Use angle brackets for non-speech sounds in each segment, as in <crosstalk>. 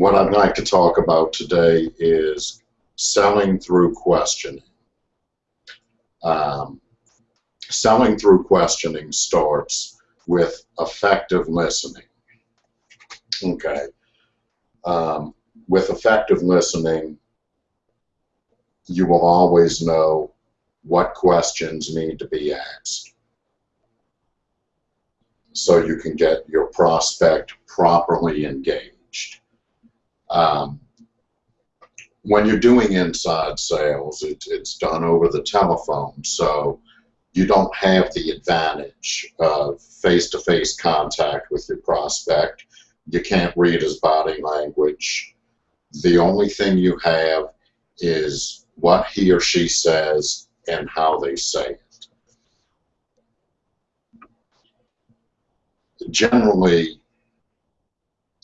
what I'd like to talk about today is selling through questioning. Um, selling through questioning starts with effective listening. Okay. Um, with effective listening, you will always know what questions need to be asked so you can get your prospect properly engaged. Um, when you're doing inside sales, it, it's done over the telephone, so you don't have the advantage of face-to-face -face contact with your prospect. You can't read his body language. The only thing you have is what he or she says and how they say it. Generally,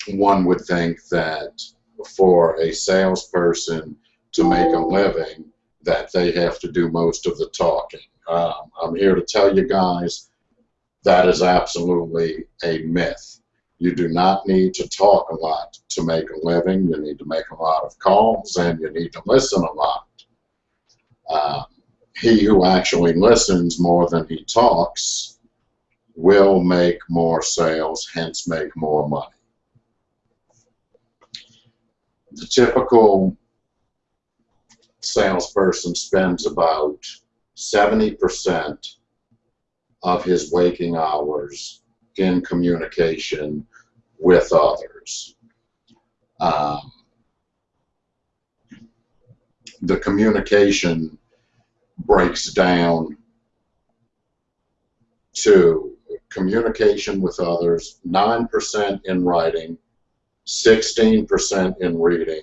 one would think that for a salesperson to make a living that they have to do most of the talking. Um, I'm here to tell you guys that is absolutely a myth. You do not need to talk a lot to make a living. You need to make a lot of calls and you need to listen a lot. Um, he who actually listens more than he talks will make more sales, hence make more money the typical salesperson spends about 70% of his waking hours in communication with others. Um, the communication breaks down to communication with others, 9% in writing, 16% in reading,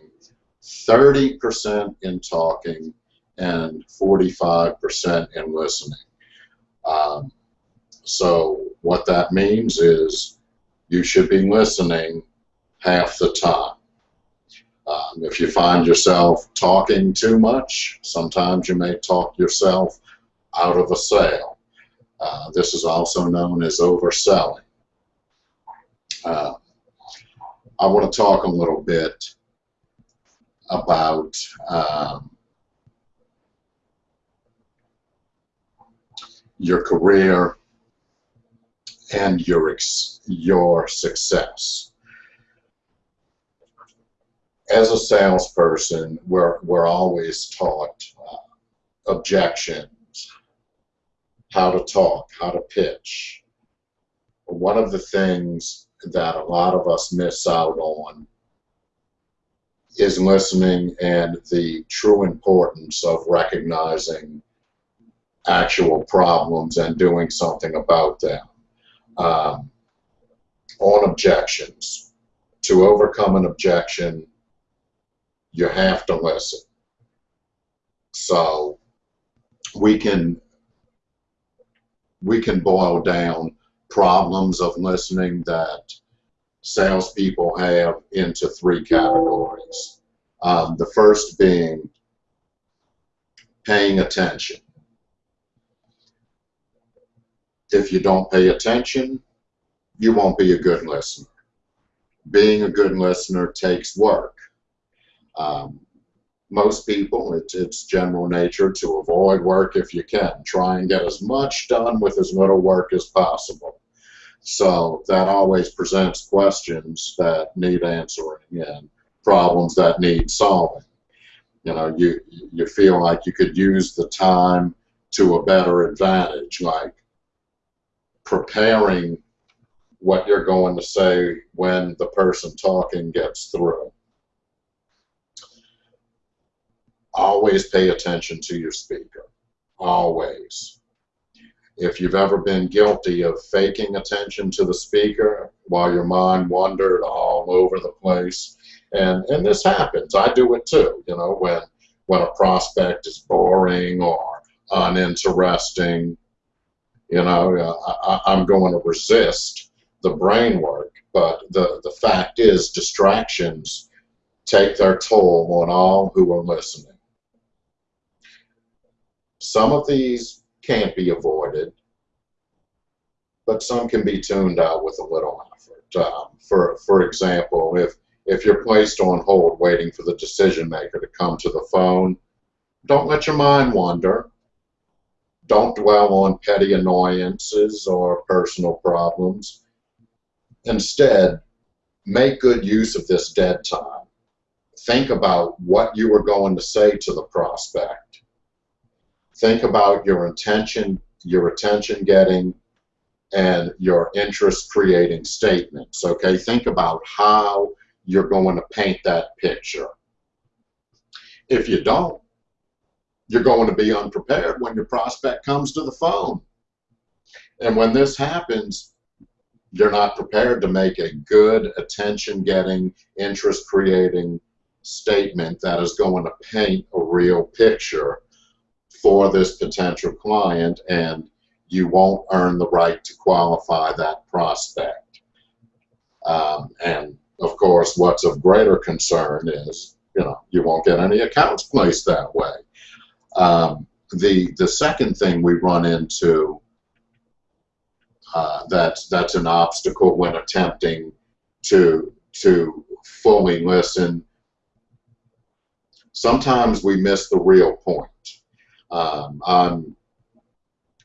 30% in talking, and 45% in listening. Um, so what that means is you should be listening half the time. Um, if you find yourself talking too much, sometimes you may talk yourself out of a sale. Uh, this is also known as overselling. Uh, I want to talk a little bit about um, your career and your your success. As a salesperson, we're we're always taught uh, objections, how to talk, how to pitch. One of the things that a lot of us miss out on is listening and the true importance of recognizing actual problems and doing something about them. Um, on objections, to overcome an objection, you have to listen. So we can we can boil down problems of listening that salespeople have into three categories. Um, the first being paying attention. If you don't pay attention, you won't be a good listener. Being a good listener takes work. Um, most people, it's, it's general nature to avoid work if you can. Try and get as much done with as little work as possible. So that always presents questions that need answering and problems that need solving. You know, you you feel like you could use the time to a better advantage, like preparing what you're going to say when the person talking gets through. Always pay attention to your speaker. Always if you've ever been guilty of faking attention to the speaker while your mind wandered all over the place, and and this happens. I do it too. You know, when when a prospect is boring or uninteresting, you know, I, I'm going to resist the brain work. But the the fact is, distractions take their toll on all who are listening. Some of these can't be avoided, but some can be tuned out with a little effort. Um, for for example, if if you're placed on hold waiting for the decision maker to come to the phone, don't let your mind wander. Don't dwell on petty annoyances or personal problems. Instead, make good use of this dead time. Think about what you are going to say to the prospect. Think about your intention, your attention getting, and your interest creating statements. Okay, think about how you're going to paint that picture. If you don't, you're going to be unprepared when your prospect comes to the phone. And when this happens, you're not prepared to make a good attention getting, interest creating statement that is going to paint a real picture for this potential client and you won't earn the right to qualify that prospect. Um, and of course, what's of greater concern is, you know, you won't get any accounts placed that way. Um, the the second thing we run into uh, that's that's an obstacle when attempting to to fully listen. Sometimes we miss the real point. Um, I'm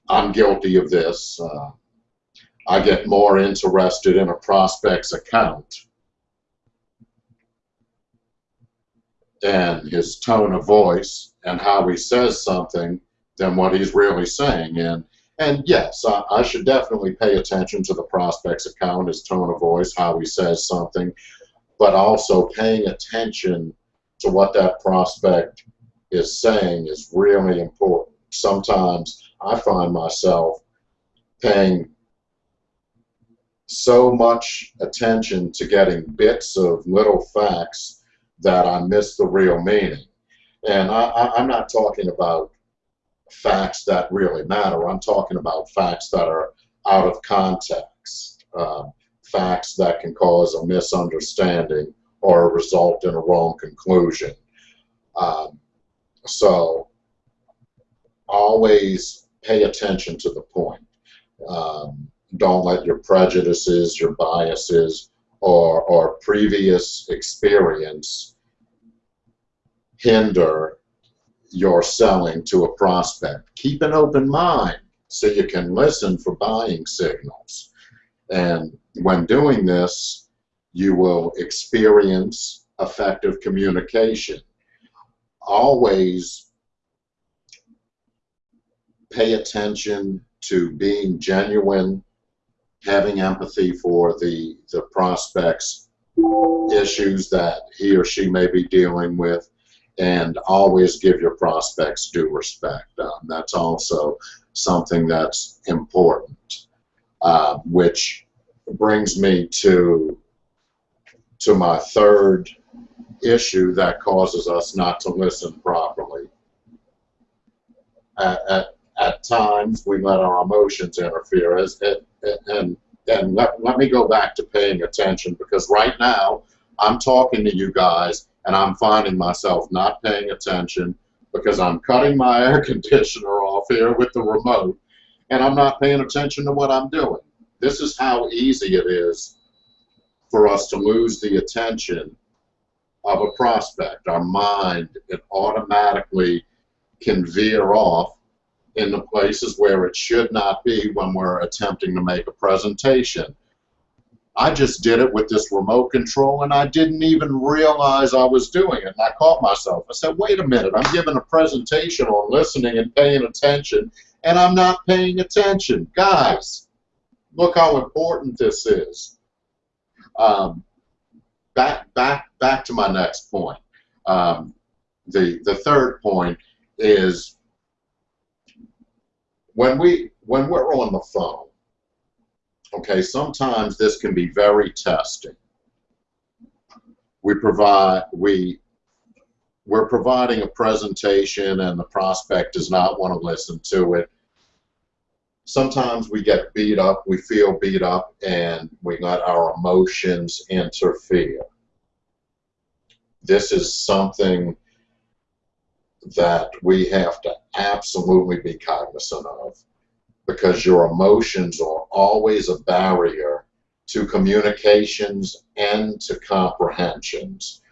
I'm guilty of this. Uh, I get more interested in a prospect's account and his tone of voice and how he says something than what he's really saying. And and yes, I, I, should definitely pay attention to the prospect's account, his tone of voice, how he says something, but also paying attention to what that prospect is saying is really important. Sometimes I find myself paying so much attention to getting bits of little facts that I miss the real meaning. And I, am not talking about facts that really matter. I'm talking about facts that are out of context, um, facts that can cause a misunderstanding or result in a wrong conclusion. Um, so always pay attention to the point. Um, don't let your prejudices, your biases, or, or previous experience hinder your selling to a prospect. Keep an open mind so you can listen for buying signals. And when doing this, you will experience effective communication. Always pay attention to being genuine, having empathy for the, the prospect's issues that he or she may be dealing with, and always give your prospects due respect. Um, that's also something that's important, uh, which brings me to to my third issue that causes us not to listen properly. At, at, at times, we let our emotions interfere, as, and and let, let me go back to paying attention because right now I'm talking to you guys and I'm finding myself not paying attention because I'm cutting my <laughs> air conditioner off here with the remote and I'm not paying attention to what I'm doing. This is how easy it is for us to lose the attention of a prospect. Our mind, it automatically can veer off in the places where it should not be when we're attempting to make a presentation. I just did it with this remote control and I didn't even realize I was doing it. And I caught myself. I said, wait a minute, I'm giving a presentation on listening and paying attention and I'm not paying attention. Guys, look how important this is. Um, back, back, back to my next point. Um, the, the third point is when we when we're on the phone, okay, sometimes this can be very testing. We provide we we're providing a presentation and the prospect does not want to listen to it. Sometimes we get beat up, we feel beat up, and we let our emotions interfere. This is something that we have to absolutely be cognizant of because your emotions are always a barrier to communications and to comprehensions.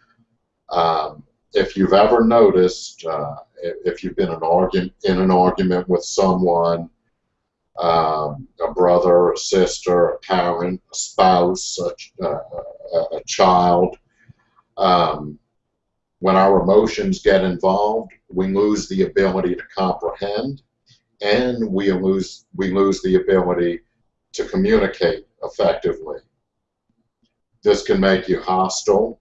Um, if you've ever noticed, uh, if you've been an in an argument with someone, um, a brother, a sister, a parent, a spouse, a, a, a child, um, when our emotions get involved, we lose the ability to comprehend, and we lose we lose the ability to communicate effectively. This can make you hostile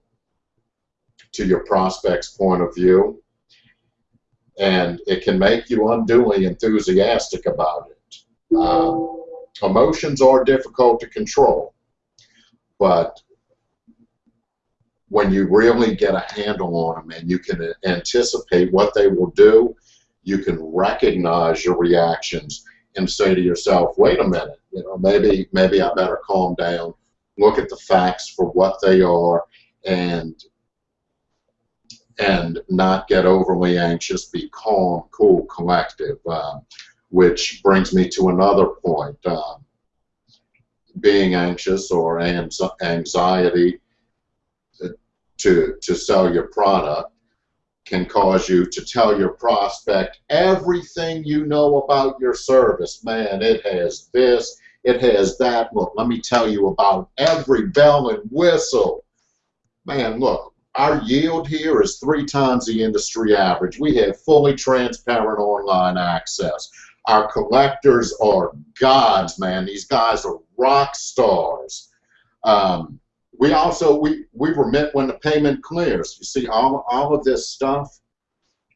to your prospect's point of view, and it can make you unduly enthusiastic about it. Um, emotions are difficult to control, but when you really get a handle on them and you can anticipate what they will do, you can recognize your reactions and say to yourself, wait a minute, you know, maybe maybe I better calm down, look at the facts for what they are, and and not get overly anxious, be calm, cool, collective, uh, which brings me to another point. Uh, being anxious or anxiety to, to sell your product can cause you to tell your prospect everything you know about your service. Man, it has this, it has that. Look, let me tell you about every bell and whistle. Man, look, our yield here is three times the industry average. We have fully transparent online access. Our collectors are gods, man. These guys are rock stars. Um, we also we we remit when the payment clears. You see, all all of this stuff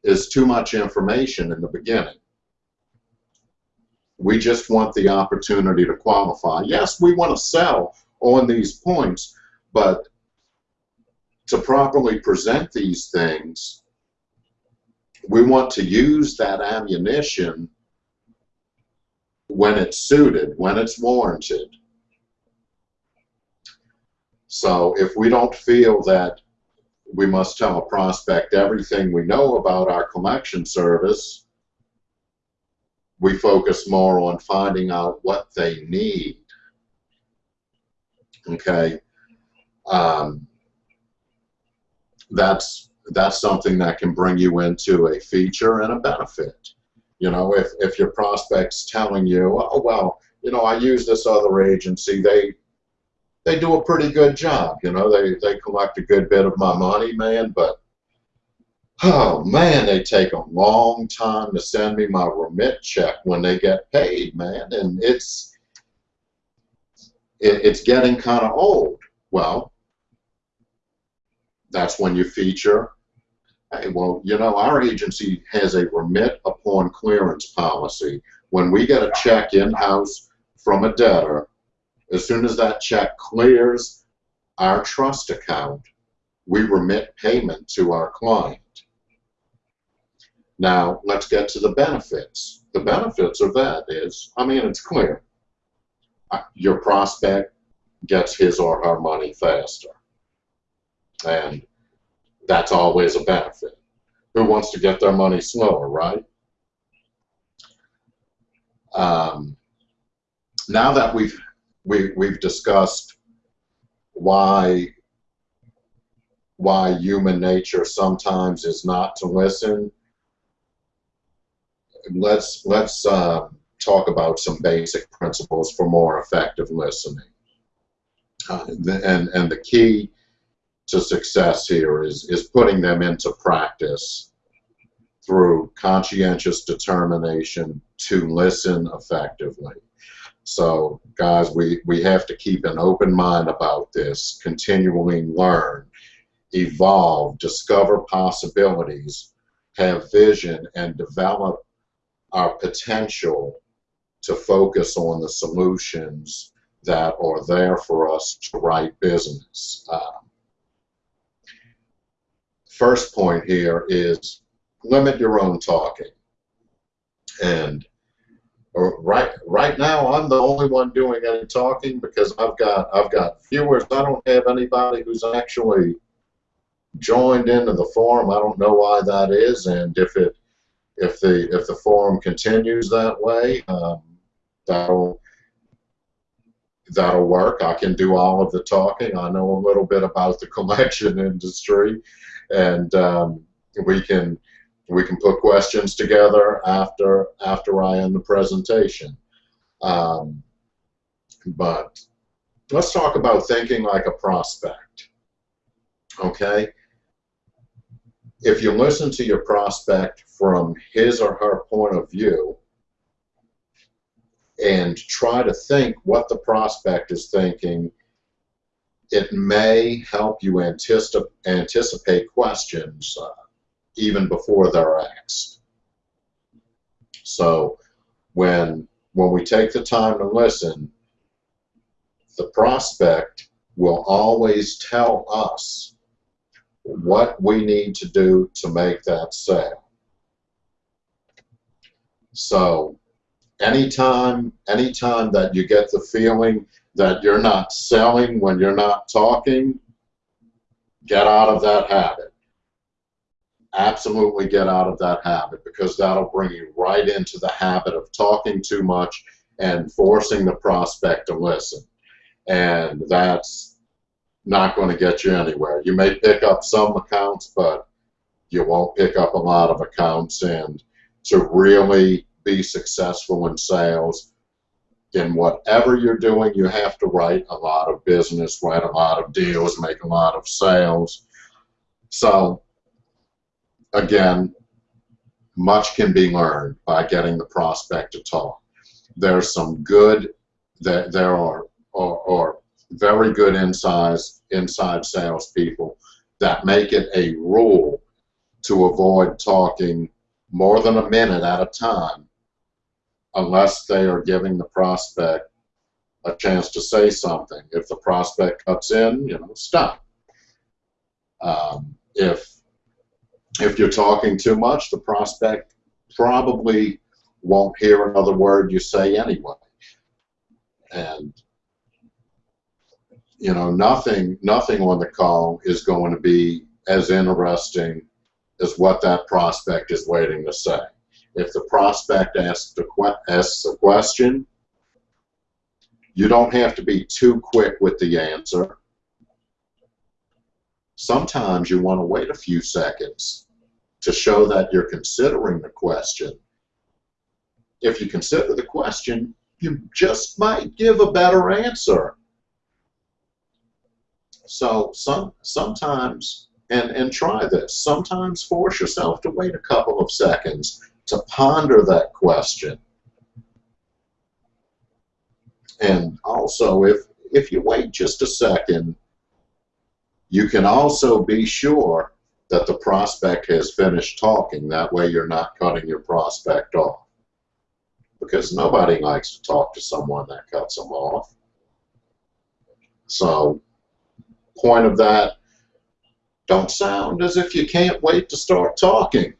is too much information in the beginning. We just want the opportunity to qualify. Yes, we want to sell on these points, but to properly present these things, we want to use that ammunition when it's suited, when it's warranted. So if we don't feel that we must tell a prospect everything we know about our collection service, we focus more on finding out what they need. Okay, um, that's that's something that can bring you into a feature and a benefit. You know, if if your prospect's telling you, oh well, you know, I use this other agency, they they do a pretty good job. You know, they, they collect a good bit of my money, man, but oh man, they take a long time to send me my remit check when they get paid, man, and it's it, it's getting kind of old. Well, that's when you feature. Well, you know, our agency has a remit upon clearance policy. When we get a check in-house from a debtor, as soon as that check clears our trust account, we remit payment to our client. Now, let's get to the benefits. The benefits of that is, I mean, it's clear. Uh, your prospect gets his or her money faster. And that's always a benefit. Who wants to get their money slower, right? Um, now that we've we, we've discussed why why human nature sometimes is not to listen. Let's let's uh, talk about some basic principles for more effective listening. Uh, and and the key to success here is is putting them into practice through conscientious determination to listen effectively. So, guys, we, we have to keep an open mind about this, continually learn, evolve, discover possibilities, have vision, and develop our potential to focus on the solutions that are there for us to write business. Um, first point here is limit your own talking. And right right now I'm the only one doing any talking because I've got I've got viewers. I don't have anybody who's actually joined into the forum. I don't know why that is, and if it if the if the forum continues that way, um, that'll that'll work. I can do all of the talking. I know a little bit about the <laughs> collection industry, and um, we can we can put questions together after after I end the presentation. Um, but let's talk about thinking like a prospect. Okay? If you listen to your prospect from his or her point of view and try to think what the prospect is thinking, it may help you anticipate, anticipate questions uh, even before they're asked. So when when we take the time to listen, the prospect will always tell us what we need to do to make that sale. So anytime anytime that you get the feeling that you're not selling when you're not talking, get out of that habit. Absolutely get out of that habit because that'll bring you right into the habit of talking too much and forcing the prospect to listen and that's not going to get you anywhere. You may pick up some accounts, but you won't pick up a lot of accounts. And to really be successful in sales, in whatever you're doing, you have to write a lot of business, write a lot of deals, make a lot of sales. So, again, much can be learned by getting the prospect to talk. There's some good, there, there are or very good inside inside salespeople that make it a rule to avoid talking more than a minute at a time unless they are giving the prospect a chance to say something. If the prospect cuts in, you know, stop. Um, if if you're talking too much, the prospect probably won't hear another word you say anyway. And you know, nothing, nothing on the call is going to be as interesting as what that prospect is waiting to say. If the prospect asks a, asks a question, you don't have to be too quick with the answer. Sometimes you want to wait a few seconds to show that you're considering the question. If you consider the question, you just might give a better answer so some sometimes, and, and try this, sometimes force yourself to wait a couple of seconds to ponder that question. And also, if, if you wait just a second, you can also be sure that the prospect has finished talking. That way you're not cutting your prospect off. Because nobody likes to talk to someone that cuts them off. So point of that, don't sound as if you can't wait to start talking.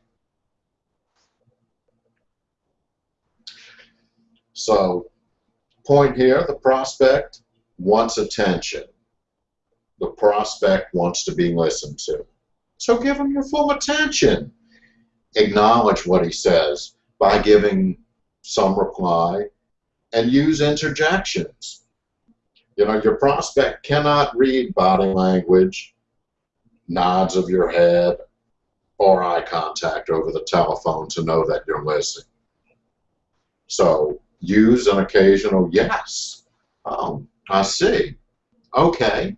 So, point here, the prospect wants attention. The prospect wants to be listened to. So give him your full attention. Acknowledge what he says by giving some reply and use interjections. You know, your prospect cannot read body language, nods of your head, or eye contact over the telephone to know that you're listening. So use an occasional yes. Oh, I see. Okay.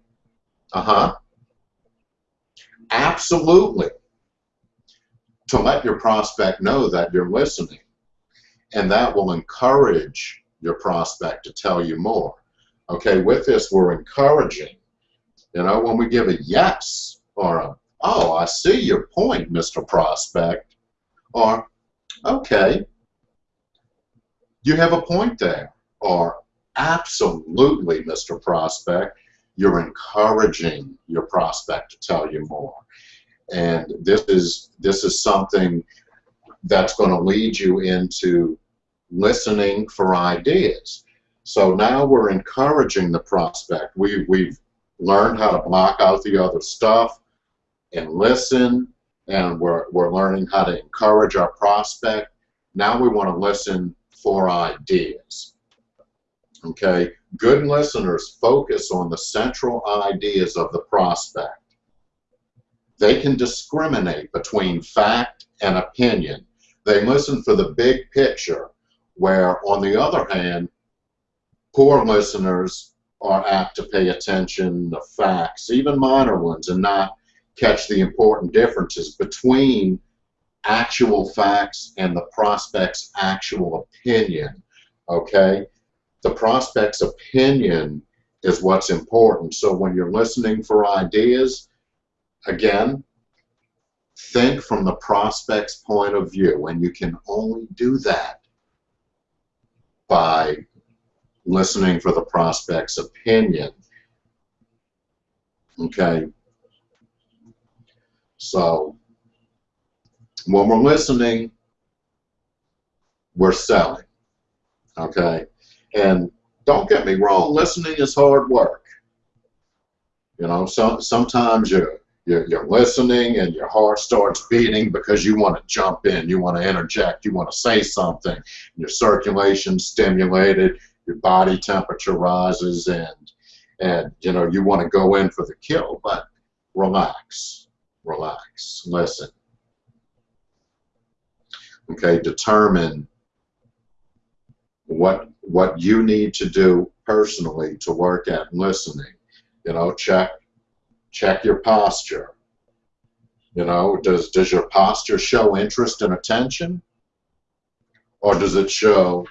Uh-huh. Absolutely. To let your prospect know that you're listening. And that will encourage your prospect to tell you more. Okay, with this, we're encouraging. You know, when we give a yes or a, oh, I see your point, Mr. Prospect, or, okay, you have a point there, or absolutely, Mr. Prospect, you're encouraging your prospect to tell you more. And this is this is something that's going to lead you into listening for ideas. So now we're encouraging the prospect. We, we've learned how to block out the other stuff and listen, and we're, we're learning how to encourage our prospect. Now we want to listen for ideas. Okay, good listeners focus on the central ideas of the prospect. They can discriminate between fact and opinion. They listen for the big picture, where, on the other hand, poor listeners are apt to pay attention to facts, even minor ones, and not catch the important differences between actual facts and the prospect's actual opinion. Okay? The prospect's opinion is what's important. So when you're listening for ideas, again, think from the prospect's point of view, and you can only do that by listening for the prospect's opinion. Okay? So, when we're listening, we're selling. Okay? And don't get me wrong, listening is hard work. You know, so, sometimes you're, you're, you're listening and your heart starts beating because you want to jump in, you want to interject, you want to say something, your circulation stimulated, your body temperature rises, and and you know you want to go in for the kill, but relax, relax, listen. Okay, determine what what you need to do personally to work at listening. You know, check check your posture. You know, does does your posture show interest and attention? Or does it show,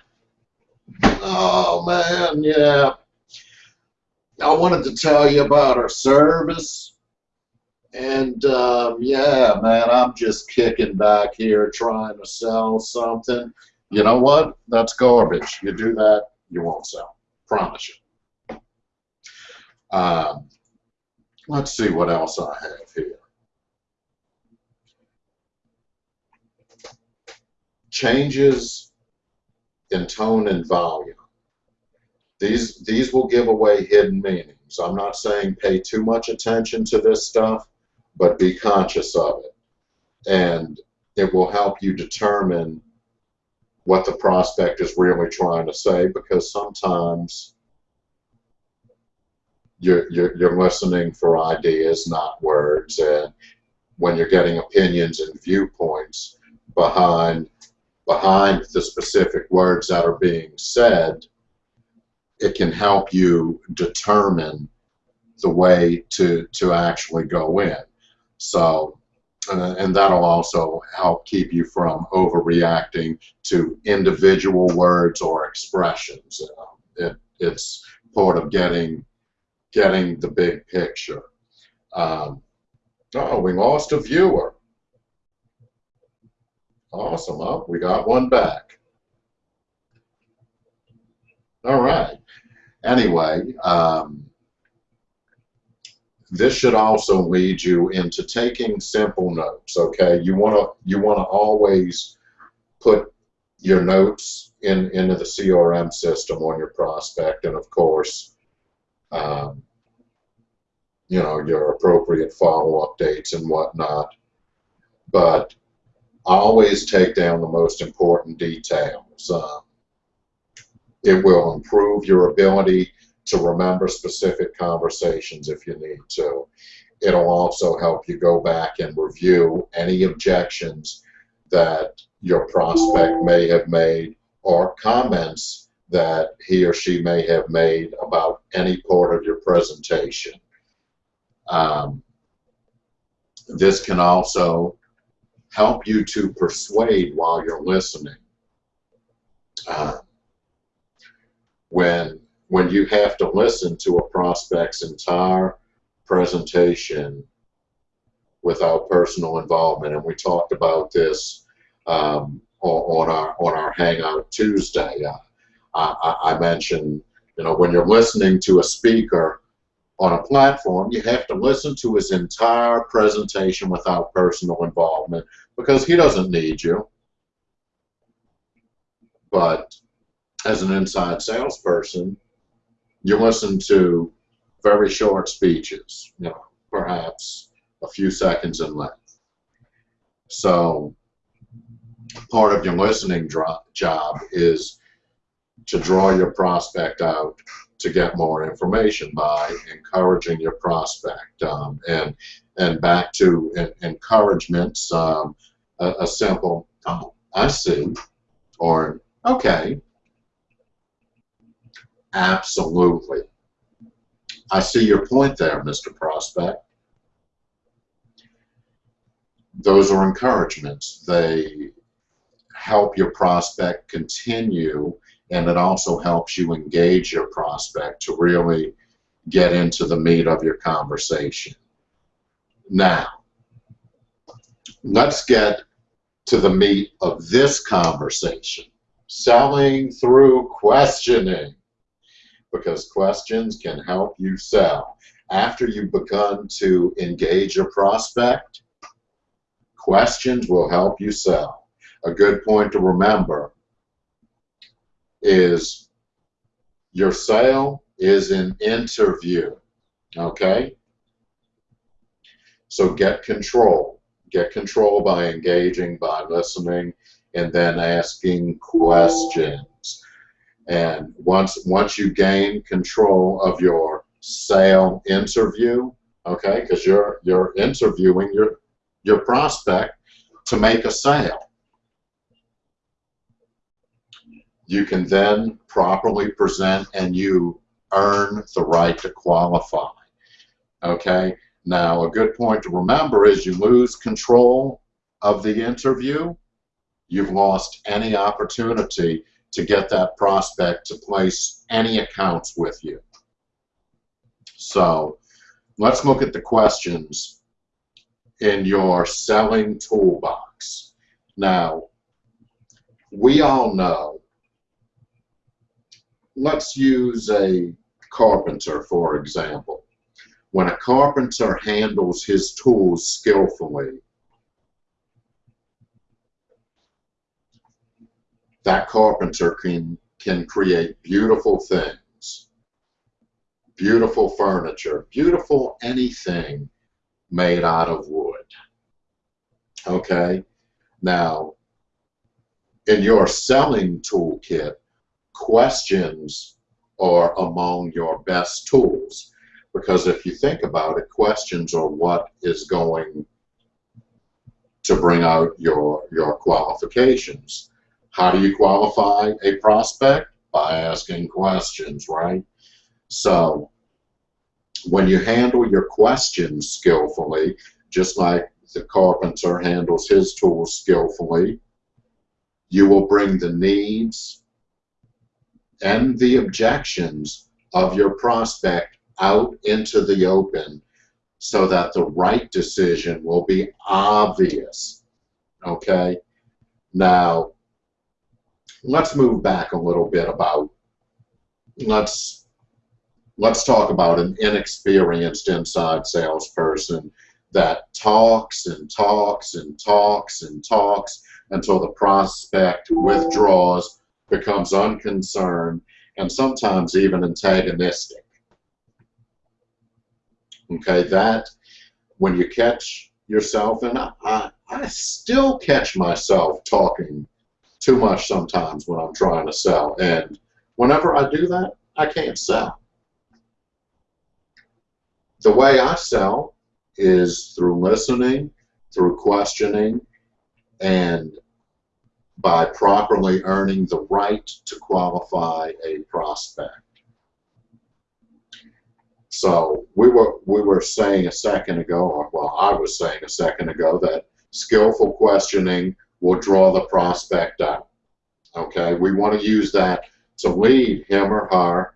oh man, yeah. I wanted to tell you about our service. And um, yeah, man, I'm just kicking back here trying to sell something. You know what? That's garbage. You do that, you won't sell. Promise you. Um, let's see what else I have here. Changes in tone and volume. These, these will give away hidden meanings. I'm not saying pay too much attention to this stuff, but be conscious of it. And it will help you determine what the prospect is really trying to say because sometimes you're, you're, you're listening for ideas, not words. And when you're getting opinions and viewpoints behind behind the specific words that are being said, it can help you determine the way to to actually go in. So uh, and that'll also help keep you from overreacting to individual words or expressions. Uh, it, it's part of getting getting the big picture. Um, oh, we lost a viewer. Awesome. Oh, we got one back. All right. Anyway, um, this should also lead you into taking simple notes. Okay, you want to you want to always put your notes in into the CRM system on your prospect, and of course, um, you know your appropriate follow-up dates and whatnot. But always take down the most important details. Uh, it will improve your ability to remember specific conversations if you need to. It'll also help you go back and review any objections that your prospect may have made or comments that he or she may have made about any part of your presentation. Um, this can also help you to persuade while you're listening. Uh, when when you have to listen to a prospect's entire presentation without personal involvement. And we talked about this um, on our on our Hangout Tuesday. Uh, I, I, mentioned, you know, when you're listening to a speaker on a platform, you have to listen to his entire presentation without personal involvement because he doesn't need you. But as an inside salesperson, you listen to very short speeches, you know, perhaps a few seconds in length. So part of your listening job is to draw your prospect out to get more information by encouraging your prospect um, and and back to encouragements um, a, a, simple oh I see or okay absolutely I see your point there Mr. Prospect those are encouragements they help your prospect continue and it also helps you engage your prospect to really get into the meat of your conversation. Now, let's get to the meat of this conversation. Selling through questioning. Because questions can help you sell. After you've begun to engage a prospect, questions will help you sell. A good point to remember is your sale is an interview. Okay? So get control. Get control by engaging, by listening, and then asking questions. And once once you gain control of your sale interview, okay, because you're you're interviewing your your prospect to make a sale. you can then properly present and you earn the right to qualify. Okay? Now, a good point to remember is you lose control of the interview, you've lost any opportunity to get that prospect to place any accounts with you. So, let's look at the questions in your selling toolbox. Now, we all know let's use a carpenter, for example. When a carpenter handles his tools skillfully, that carpenter can, can create beautiful things, beautiful furniture, beautiful anything made out of wood. Okay? Now, in your selling toolkit, questions are among your best tools. Because if you think about it, questions are what is going to bring out your, your qualifications. How do you qualify a prospect? By asking questions, right? So when you handle your questions skillfully, just like the carpenter handles his tools skillfully, you will bring the needs and the objections of your prospect out into the open so that the right decision will be obvious. Okay? Now, let's move back a little bit about let's let's talk about an inexperienced inside salesperson that talks and talks and talks and talks until the prospect withdraws becomes unconcerned, and sometimes even antagonistic. Okay, that when you catch yourself, and I, I, I still catch myself talking too much sometimes when I'm trying to sell, and whenever I do that, I can't sell. The way I sell is through listening, through questioning, and by properly earning the right to qualify a prospect. So we were we were saying a second ago, or well, I was saying a second ago that skillful questioning will draw the prospect out. Okay, we want to use that to lead him or her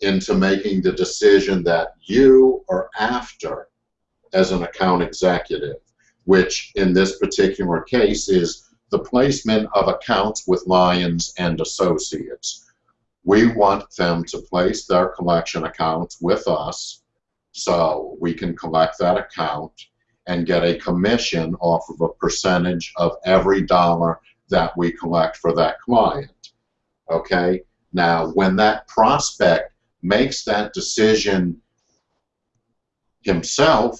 into making the decision that you are after as an account executive, which in this particular case is the placement of accounts with Lyons and Associates. We want them to place their collection accounts with us so we can collect that account and get a commission off of a percentage of every dollar that we collect for that client. Okay? Now, when that prospect makes that decision himself,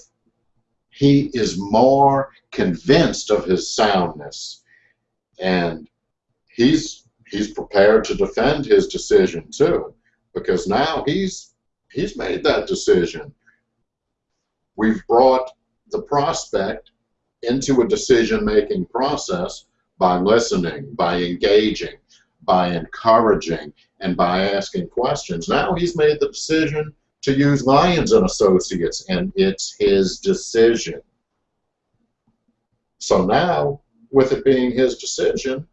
he is more convinced of his soundness and he's he's prepared to defend his decision too, because now he's he's made that decision. We've brought the prospect into a decision-making process by listening, by engaging, by encouraging, and by asking questions. Now he's made the decision to use Lyons and Associates, and it's his decision. So now, with it being his decision,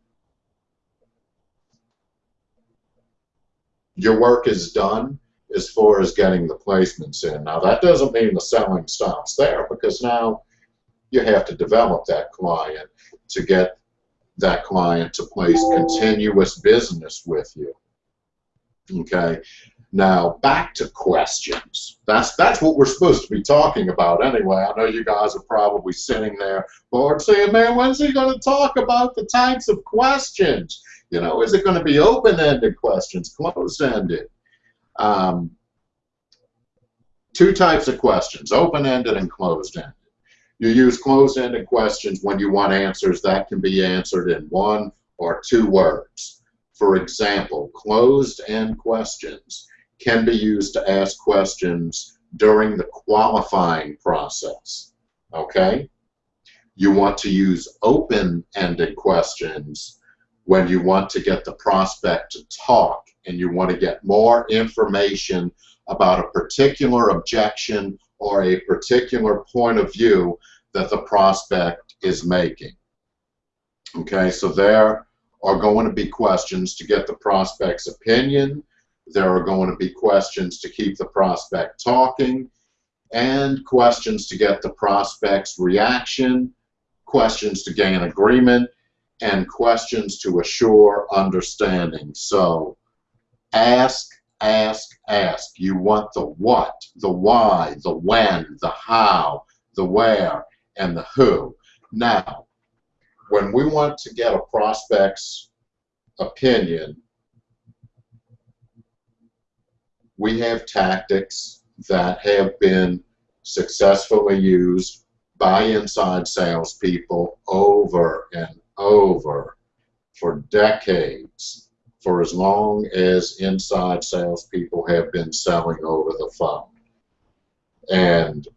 your work is done as far as getting the placements in. Now that doesn't mean the selling stops there because now you have to develop that client to get that client to place continuous business with you. Okay. Now back to questions. That's that's what we're supposed to be talking about anyway. I know you guys are probably sitting there bored saying, man, when's he going to talk about the types of questions? You know, is it going to be open-ended questions, closed-ended? Um, two types of questions, open-ended and closed-ended. You use closed-ended questions when you want answers that can be answered in one or two words. For example, closed-end questions can be used to ask questions during the qualifying process. Okay? You want to use open-ended questions when you want to get the prospect to talk and you want to get more information about a particular objection or a particular point of view that the prospect is making. Okay, so there are going to be questions to get the prospect's opinion. There are going to be questions to keep the prospect talking and questions to get the prospect's reaction, questions to gain agreement, and questions to assure understanding. So ask, ask, ask. You want the what, the why, the when, the how, the where, and the who. Now, when we want to get a prospect's opinion, we have tactics that have been successfully used by inside salespeople over and over for decades, for as long as inside salespeople have been selling over the phone. And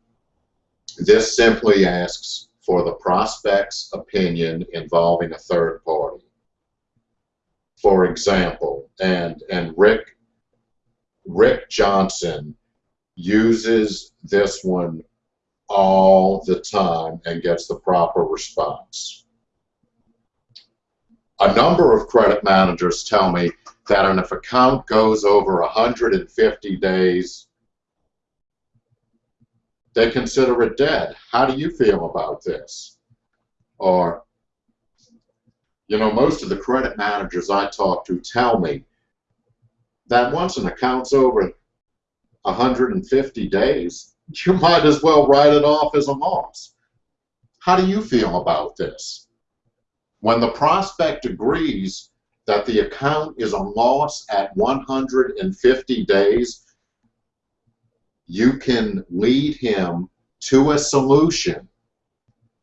this simply asks for the prospect's opinion involving a third party. For example, and, and Rick, Rick Johnson uses this one all the time and gets the proper response. A number of credit managers tell me that if an account goes over 150 days, they consider it dead. How do you feel about this? Or, you know, most of the credit managers I talk to tell me that once an account's over 150 days, you <laughs> might as well write it off as a loss. How do you feel about this? When the prospect agrees that the account is a loss at 150 days, you can lead him to a solution.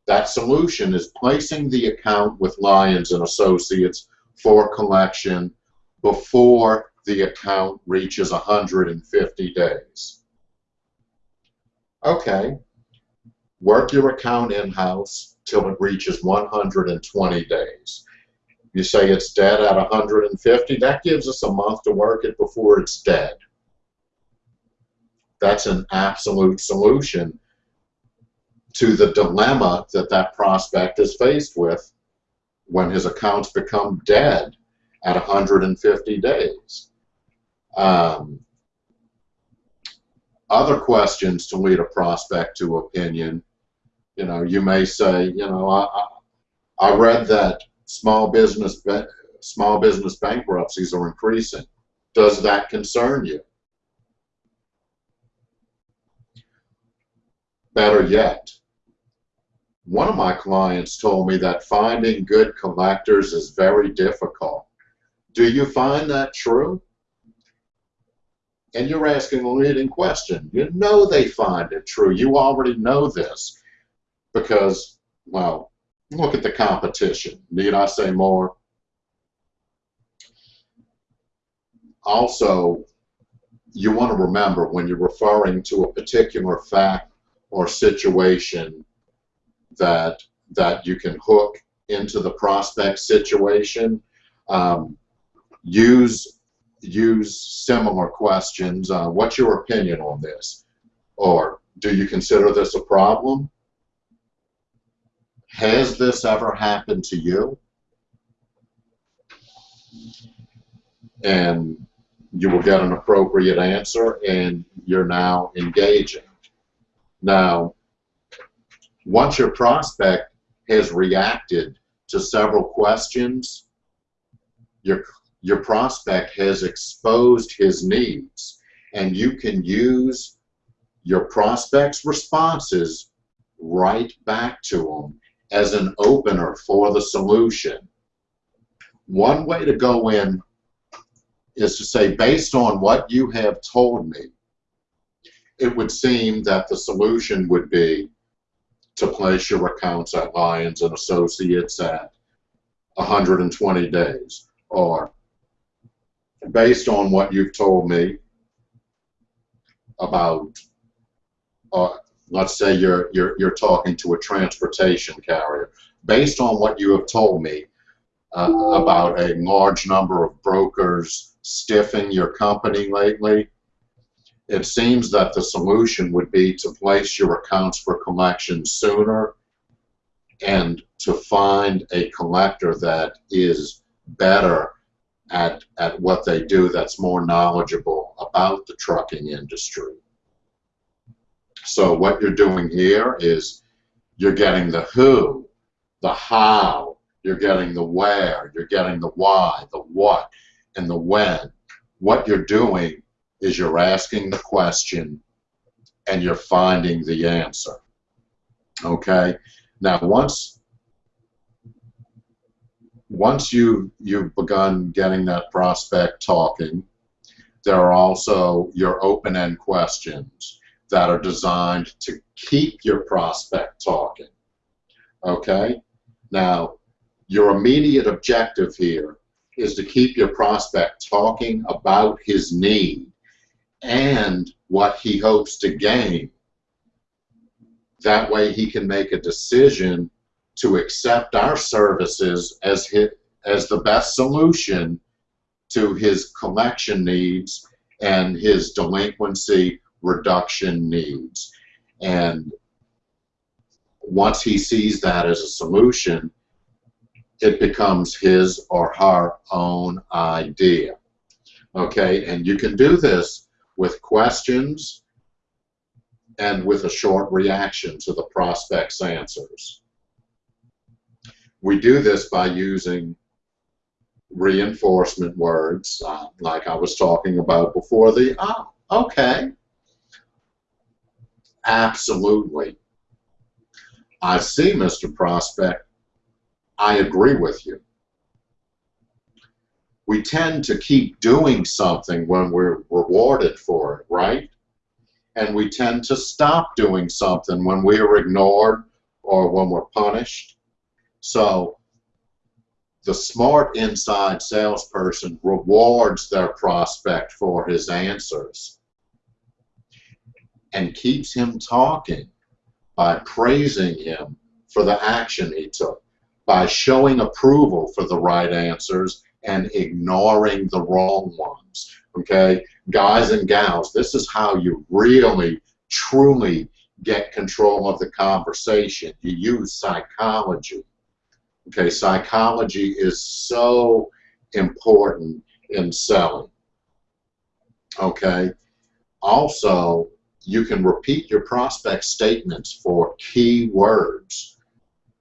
That solution is placing the account with Lyons and Associates for collection before the account reaches 150 days. Okay, work your account in-house till it reaches 120 days. You say it's dead at 150, that gives us a month to work it before it's dead that's an absolute solution to the dilemma that that prospect is faced with when his accounts become dead at 150 days. Um, other questions to lead a prospect to opinion. You know, you may say, you know, I, I read that small business small business bankruptcies are increasing. Does that concern you? Better yet, one of my clients told me that finding good collectors is very difficult. Do you find that true? And you're asking a leading question. You know they find it true. You already know this because, well, look at the competition. Need I say more? also, you want to remember when you're referring to a particular fact or situation that that you can hook into the prospect situation. Um, use use similar questions. Uh, what's your opinion on this? Or do you consider this a problem? Has this ever happened to you? And you will get an appropriate answer and you're now engaging. Now, once your prospect has reacted to several questions, your, your prospect has exposed his needs and you can use your prospect's responses right back to them as an opener for the solution. One way to go in is to say, based on what you have told me, it would seem that the solution would be to place your accounts at Lyons and Associates at 120 days. Or based on what you've told me about, uh, let's say you're, you're, you're talking to a transportation carrier, based on what you have told me uh, about a large number of brokers stiffing your company lately, it seems that the solution would be to place your accounts for collection sooner and to find a collector that is better at, at what they do that's more knowledgeable about the trucking industry. So what you're doing here is you're getting the who, the how, you're getting the where, you're getting the why, the what, and the when. What you're doing is you're asking the question and you're finding the answer. Okay? Now once once you you've begun getting that prospect talking, there are also your open-end questions that are designed to keep your prospect talking. Okay? Now, your immediate objective here is to keep your prospect talking about his need and what he hopes to gain. That way he can make a decision to accept our services as, his, as the best solution to his collection needs and his delinquency reduction needs. And once he sees that as a solution, it becomes his or her own idea. Okay, and you can do this with questions and with a short reaction to the prospect's answers. We do this by using reinforcement words, uh, like I was talking about before the, oh, okay, absolutely. I see, Mr. Prospect, I agree with you. We tend to keep doing something when we're rewarded for it, right? And we tend to stop doing something when we are ignored or when we're punished. So the smart inside salesperson rewards their prospect for his answers and keeps him talking by praising him for the action he took by showing approval for the right answers and ignoring the wrong ones. Okay, guys and gals, this is how you really, truly get control of the conversation. You use psychology. Okay, psychology is so important in selling. Okay, also, you can repeat your prospect statements for key words.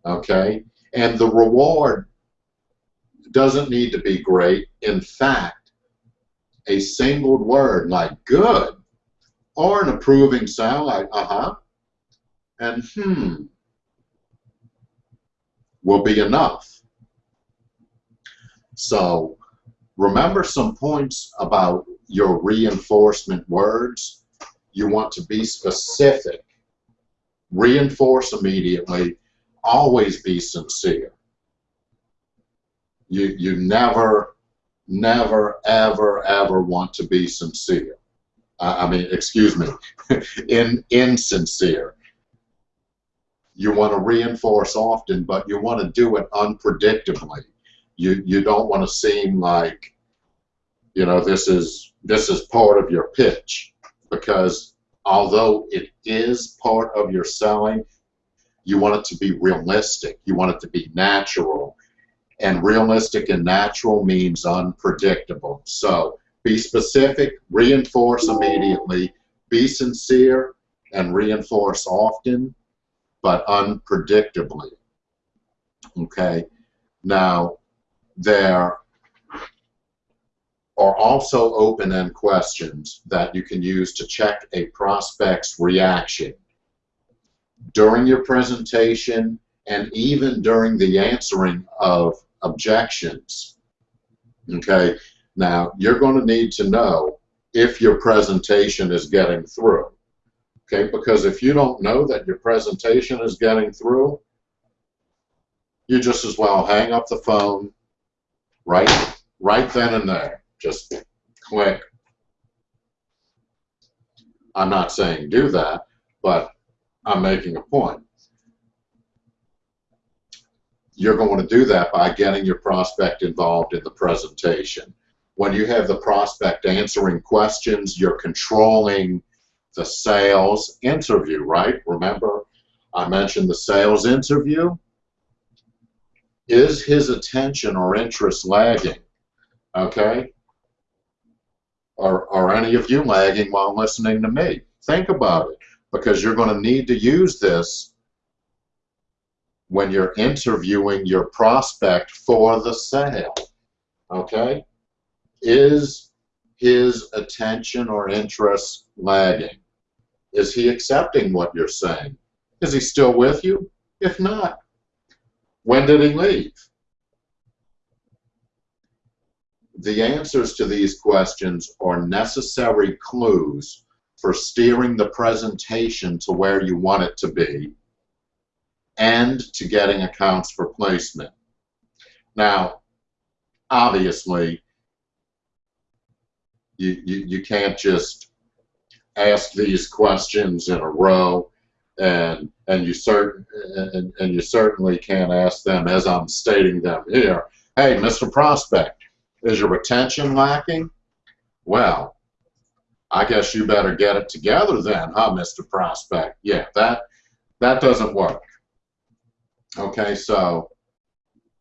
Okay, and the reward doesn't need to be great. In fact, a single word like good or an approving sound like uh-huh and hmm will be enough. So remember some points about your reinforcement words. You want to be specific. Reinforce immediately always be sincere. You, you never never, ever, ever want to be sincere. Uh, I mean, excuse me, <laughs> in insincere. You want to reinforce often, but you want to do it unpredictably. You you don't want to seem like, you know, this is this is part of your pitch, because although it is part of your selling, you want it to be realistic. You want it to be natural. And realistic and natural means unpredictable. So be specific, reinforce immediately, be sincere, and reinforce often, but unpredictably. Okay? Now, there are also open-end questions that you can use to check a prospect's reaction during your presentation and even during the answering of objections. Okay, now you're going to need to know if your presentation is getting through. Okay, because if you don't know that your presentation is getting through, you just as well hang up the phone right right then and there. Just click. I'm not saying do that, but I'm making a point. You're going to do that by getting your prospect involved in the presentation. When you have the prospect answering questions, you're controlling the sales interview, right? Remember, I mentioned the sales interview. Is his attention or interest lagging? Okay? Are, are any of you lagging while listening to me? Think about it because you're going to need to use this when you're interviewing your prospect for the sale. Okay? Is his attention or interest lagging? Is he accepting what you're saying? Is he still with you? If not, when did he leave? The answers to these questions are necessary clues for steering the presentation to where you want it to be and to getting accounts for placement. Now, obviously, you, you, you can't just ask these questions in a row and and you certain and, and you certainly can't ask them as I'm stating them here. Hey, Mr. Prospect, is your retention lacking? Well, I guess you better get it together then, huh, Mr. Prospect? Yeah, that that doesn't work. Okay, so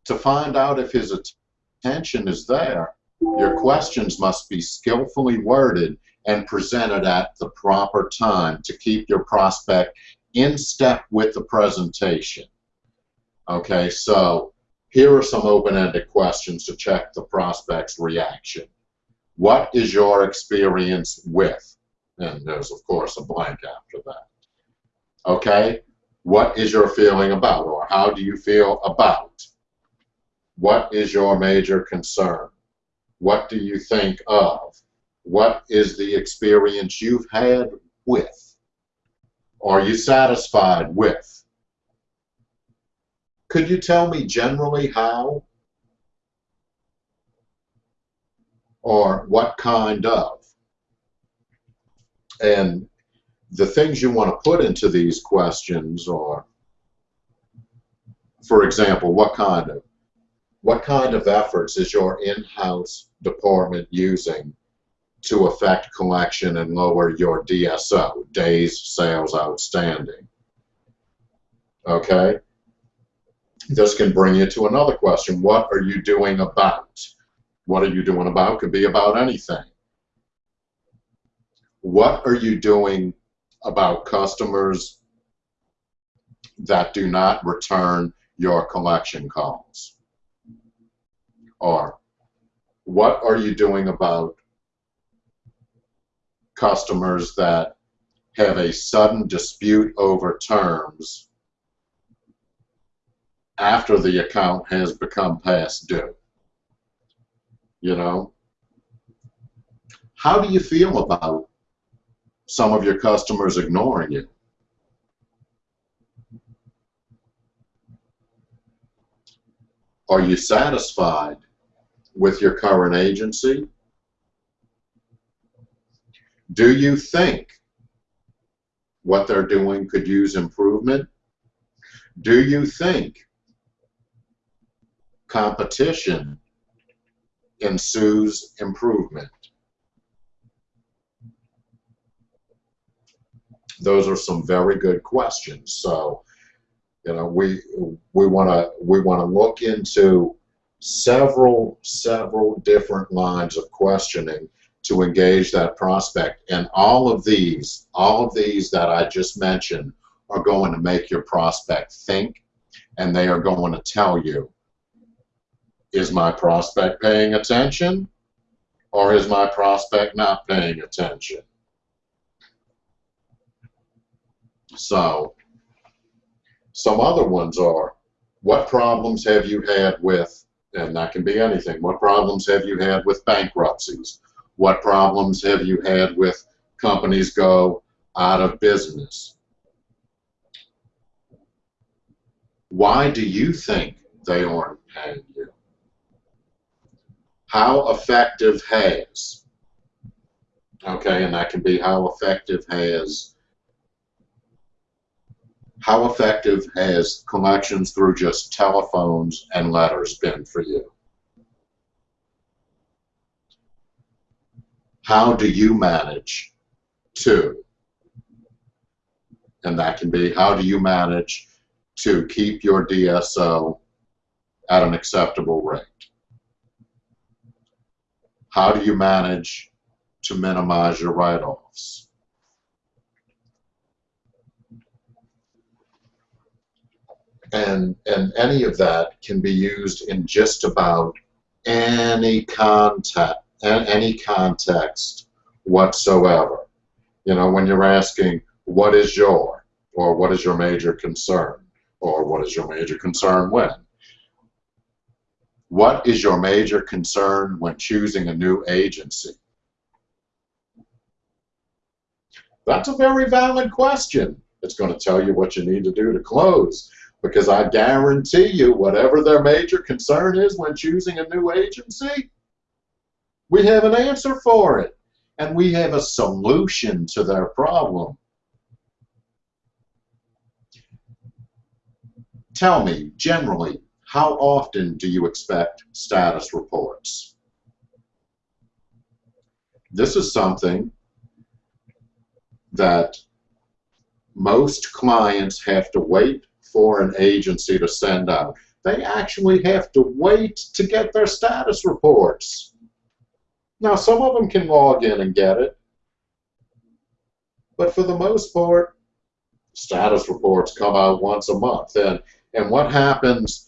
to find out if his attention is there, your questions must be skillfully worded and presented at the proper time to keep your prospect in step with the presentation. Okay, so here are some open-ended questions to check the prospect's reaction. What is your experience with? And there's, of course, a blank after that. Okay? What is your feeling about, or how do you feel about? What is your major concern? What do you think of? What is the experience you've had with? Are you satisfied with? Could you tell me generally how? Or what kind of? And the things you want to put into these questions are, for example, what kind of what kind of efforts is your in-house department using to affect collection and lower your DSO, days sales outstanding? Okay? This can bring you to another question. What are you doing about? What are you doing about could be about anything. What are you doing about customers that do not return your collection calls? Or what are you doing about customers that have a sudden dispute over terms after the account has become past due. You know? How do you feel about some of your customers ignoring you? Are you satisfied with your current agency? Do you think what they're doing could use improvement? Do you think competition ensues improvement? Those are some very good questions. So, you know, we we want to we want to look into several several different lines of questioning to engage that prospect. And all of these, all of these that I just mentioned are going to make your prospect think and they are going to tell you, is my prospect paying attention or is my prospect not paying attention? So, some other ones are, what problems have you had with, and that can be anything, what problems have you had with bankruptcies? What problems have you had with companies go out of business? Why do you think they aren't paying you? How effective has? Okay, and that can be how effective has how effective has collections through just telephones and letters been for you? how do you manage to? And that can be how do you manage to keep your DSO at an acceptable rate? How do you manage to minimize your write-offs? And, and any of that can be used in just about any context any context whatsoever. You know, when you're asking, what is your, or what is your major concern, or what is your major concern when? What is your major concern when choosing a new agency? That's a very valid question. It's going to tell you what you need to do to close because I guarantee you whatever their major concern is when choosing a new agency, we have an answer for it, and we have a solution to their problem. Tell me, generally, how often do you expect status reports? This is something that most clients have to wait for an agency to send out. They actually have to wait to get their status reports. Now, some of them can log in and get it, but for the most part, status reports come out once a month. And, and what happens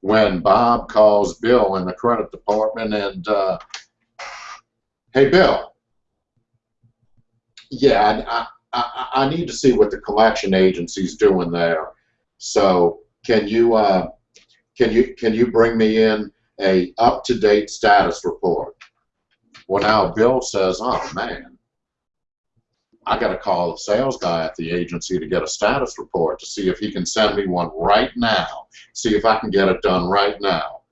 when Bob calls Bill in the credit department and, uh, hey, Bill, yeah, I, I, I need to see what the collection agency's doing there. So can you, uh, can you, can you bring me in a up-to-date status report? Well, now Bill says, oh, man, I got to call the sales guy at the agency to get a status report to see if he can send me one right now, see if I can get it done right now.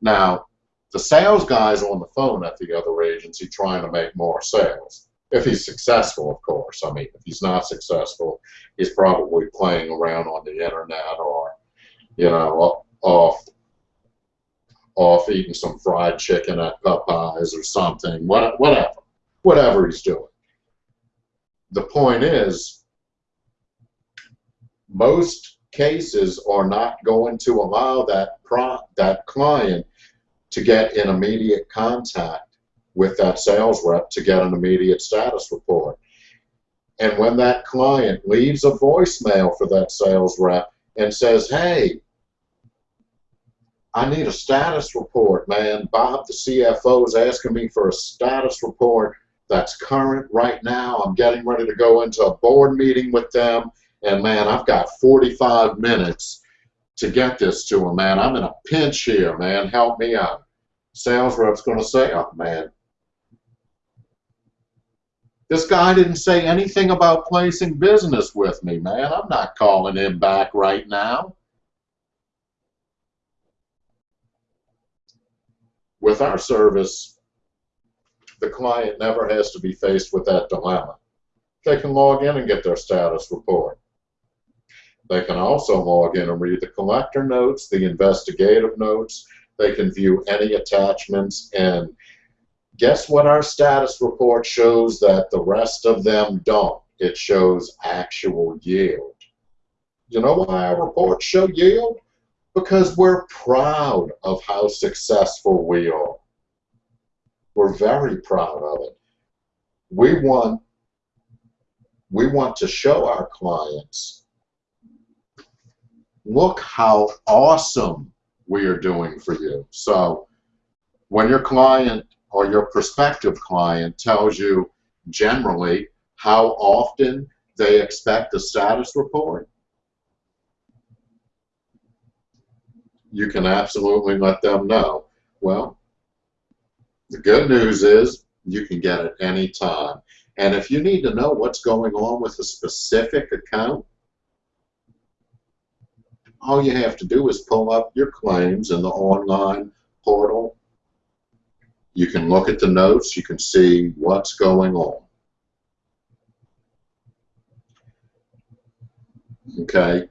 Now, the sales guy's on the phone at the other agency trying to make more sales. If he's successful, of course. I mean, if he's not successful, he's probably playing around on the internet or, you know, off off eating some fried chicken at Popeyes or something, whatever, whatever he's doing. The point is, most cases are not going to allow that pro that client to get in immediate contact with that sales rep to get an immediate status report. And when that client leaves a voicemail for that sales rep and says, hey, I need a status report, man. Bob, the CFO, is asking me for a status report that's current right now. I'm getting ready to go into a board meeting with them, and man, I've got 45 minutes to get this to him, man. I'm in a pinch here, man. Help me out. Sales rep's going to say, oh, man, this guy didn't say anything about placing business with me, man. I'm not calling him back right now. With our service, the client never has to be faced with that dilemma. They can log in and get their status report. They can also log in and read the collector notes, the investigative notes. They can view any attachments. And guess what our status report shows that the rest of them don't? It shows actual yield. You know why our reports show yield? Because we're proud of how successful we are. We're very proud of it. We want we want to show our clients look how awesome we are doing for you. So when your client or your prospective client tells you generally how often they expect a status report, you can absolutely let them know. Well, the good news is you can get it any time. And if you need to know what's going on with a specific account, all you have to do is pull up your claims in the online portal. You can look at the notes, you can see what's going on. Okay.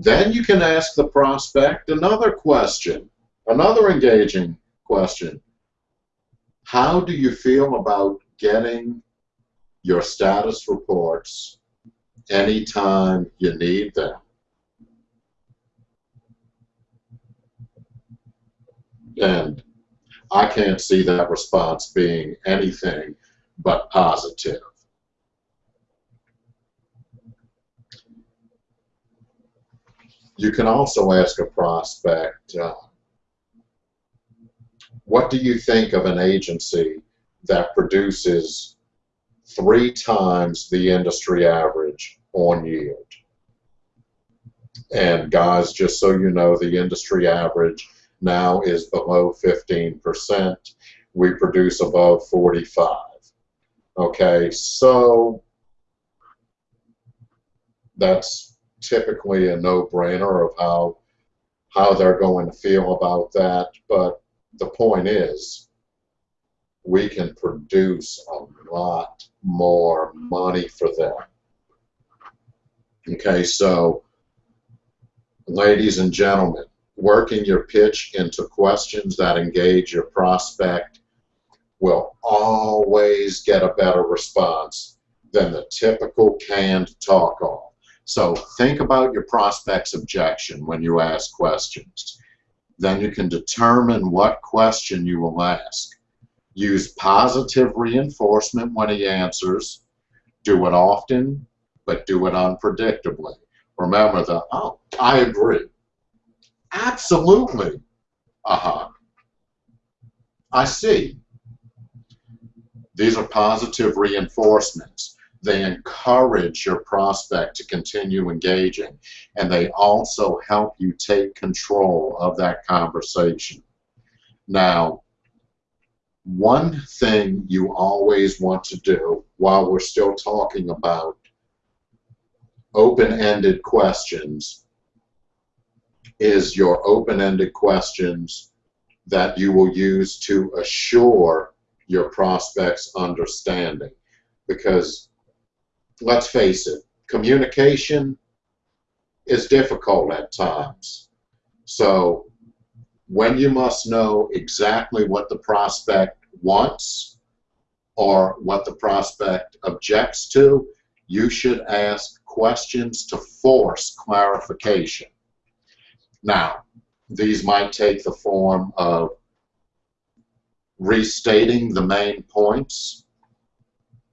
Then you can ask the prospect another question, another engaging question. How do you feel about getting your status reports anytime you need them? And I can't see that response being anything but positive. You can also ask a prospect, uh, what do you think of an agency that produces three times the industry average on yield? And guys, just so you know, the industry average now is below 15%. We produce above 45. Okay, so that's typically a no-brainer of how how they're going to feel about that. But the point is, we can produce a lot more money for them. Okay, so ladies and gentlemen, working your pitch into questions that engage your prospect will always get a better response than the typical canned talk off. So think about your prospect's objection when you ask questions. Then you can determine what question you will ask. Use positive reinforcement when he answers. Do it often, but do it unpredictably. Remember the, oh, I agree. Absolutely. Uh-huh. I see. These are positive reinforcements. They encourage your prospect to continue engaging, and they also help you take control of that conversation. Now, one thing you always want to do while we're still talking about open-ended questions is your open-ended questions that you will use to assure your prospect's understanding. Because let's face it, communication is difficult at times. So when you must know exactly what the prospect wants or what the prospect objects to, you should ask questions to force clarification. Now, these might take the form of restating the main points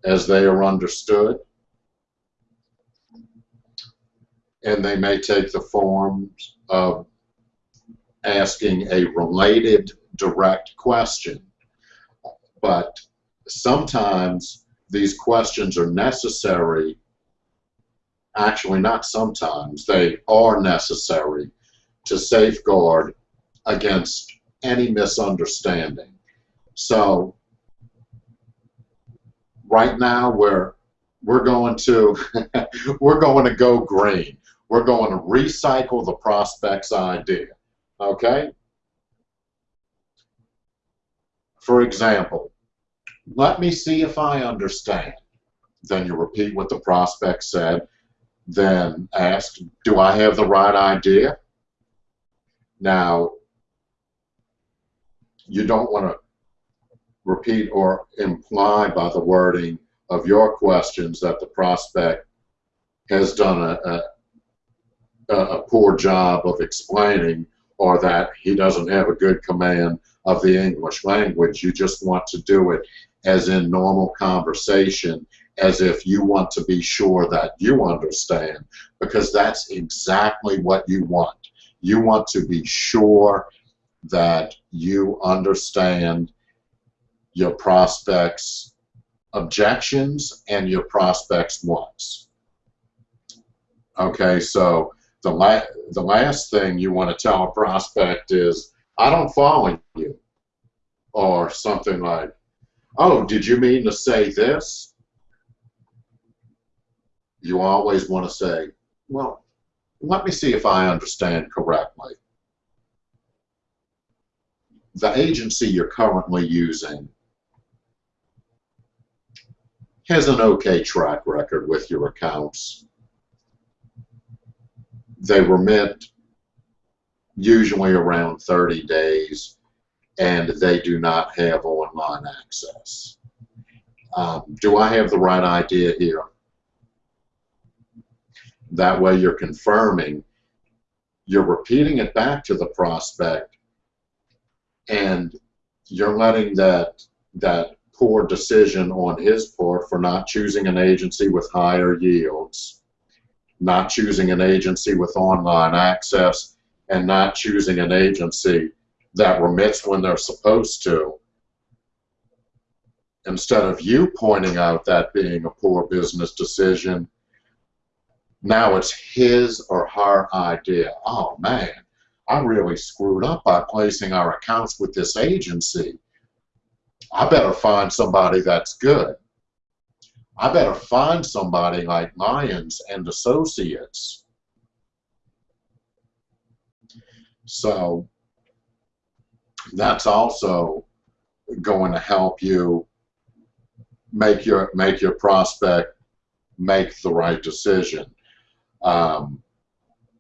as they are understood, and they may take the forms of asking a related direct question. But sometimes these questions are necessary, actually not sometimes, they are necessary to safeguard against any misunderstanding. So right now we're we're going to <laughs> we're going to go green. We're going to recycle the prospect's idea. Okay? For example, let me see if I understand. Then you repeat what the prospect said. Then ask, do I have the right idea? Now, you don't want to repeat or imply by the wording of your questions that the prospect has done a, a, Uh, a poor job of explaining or that he doesn't have a good command of the English language. You just want to do it as in normal conversation, as if you want to be sure that you understand, because that's exactly what you want. You want to be sure that you understand your prospects' objections and your prospects' wants. Okay, so the, la the last thing you want to tell a prospect is, I don't follow you. Or something like, oh, did you mean to say this? You always want to say, well, let me see if I understand correctly. The agency you're currently using has an okay track record with your accounts. They remit usually around 30 days and they do not have online access. Um, do I have the right idea here? That way you're confirming, you're repeating it back to the prospect and you're letting that that poor decision on his part for not choosing an agency with higher yields, not choosing an agency with online access, and not choosing an agency that remits when they're supposed to. Instead of you pointing out that being a poor business decision, now it's his or her idea. Oh man, I really screwed up by placing our accounts with this agency. I better find somebody that's good. I better find somebody like Lyons and Associates. So that's also going to help you make your make your prospect make the right decision. Um,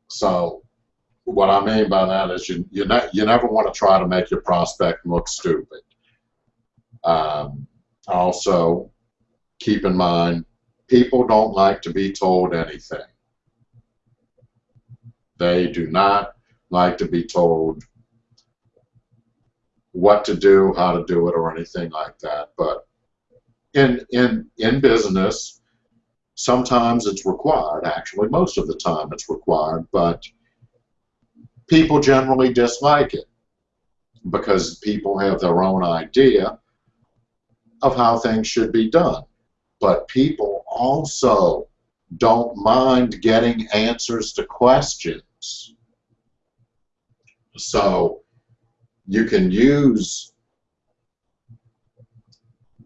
so what I mean by that is you you, ne you never want to try to make your prospect look stupid. Um, also, keep in mind, people don't like to be told anything. They do not like to be told what to do, how to do it, or anything like that. But in in in business, sometimes it's required. Actually, most of the time it's required, but people generally dislike it because people have their own idea of how things should be done. But people also don't mind getting answers to questions. So you can use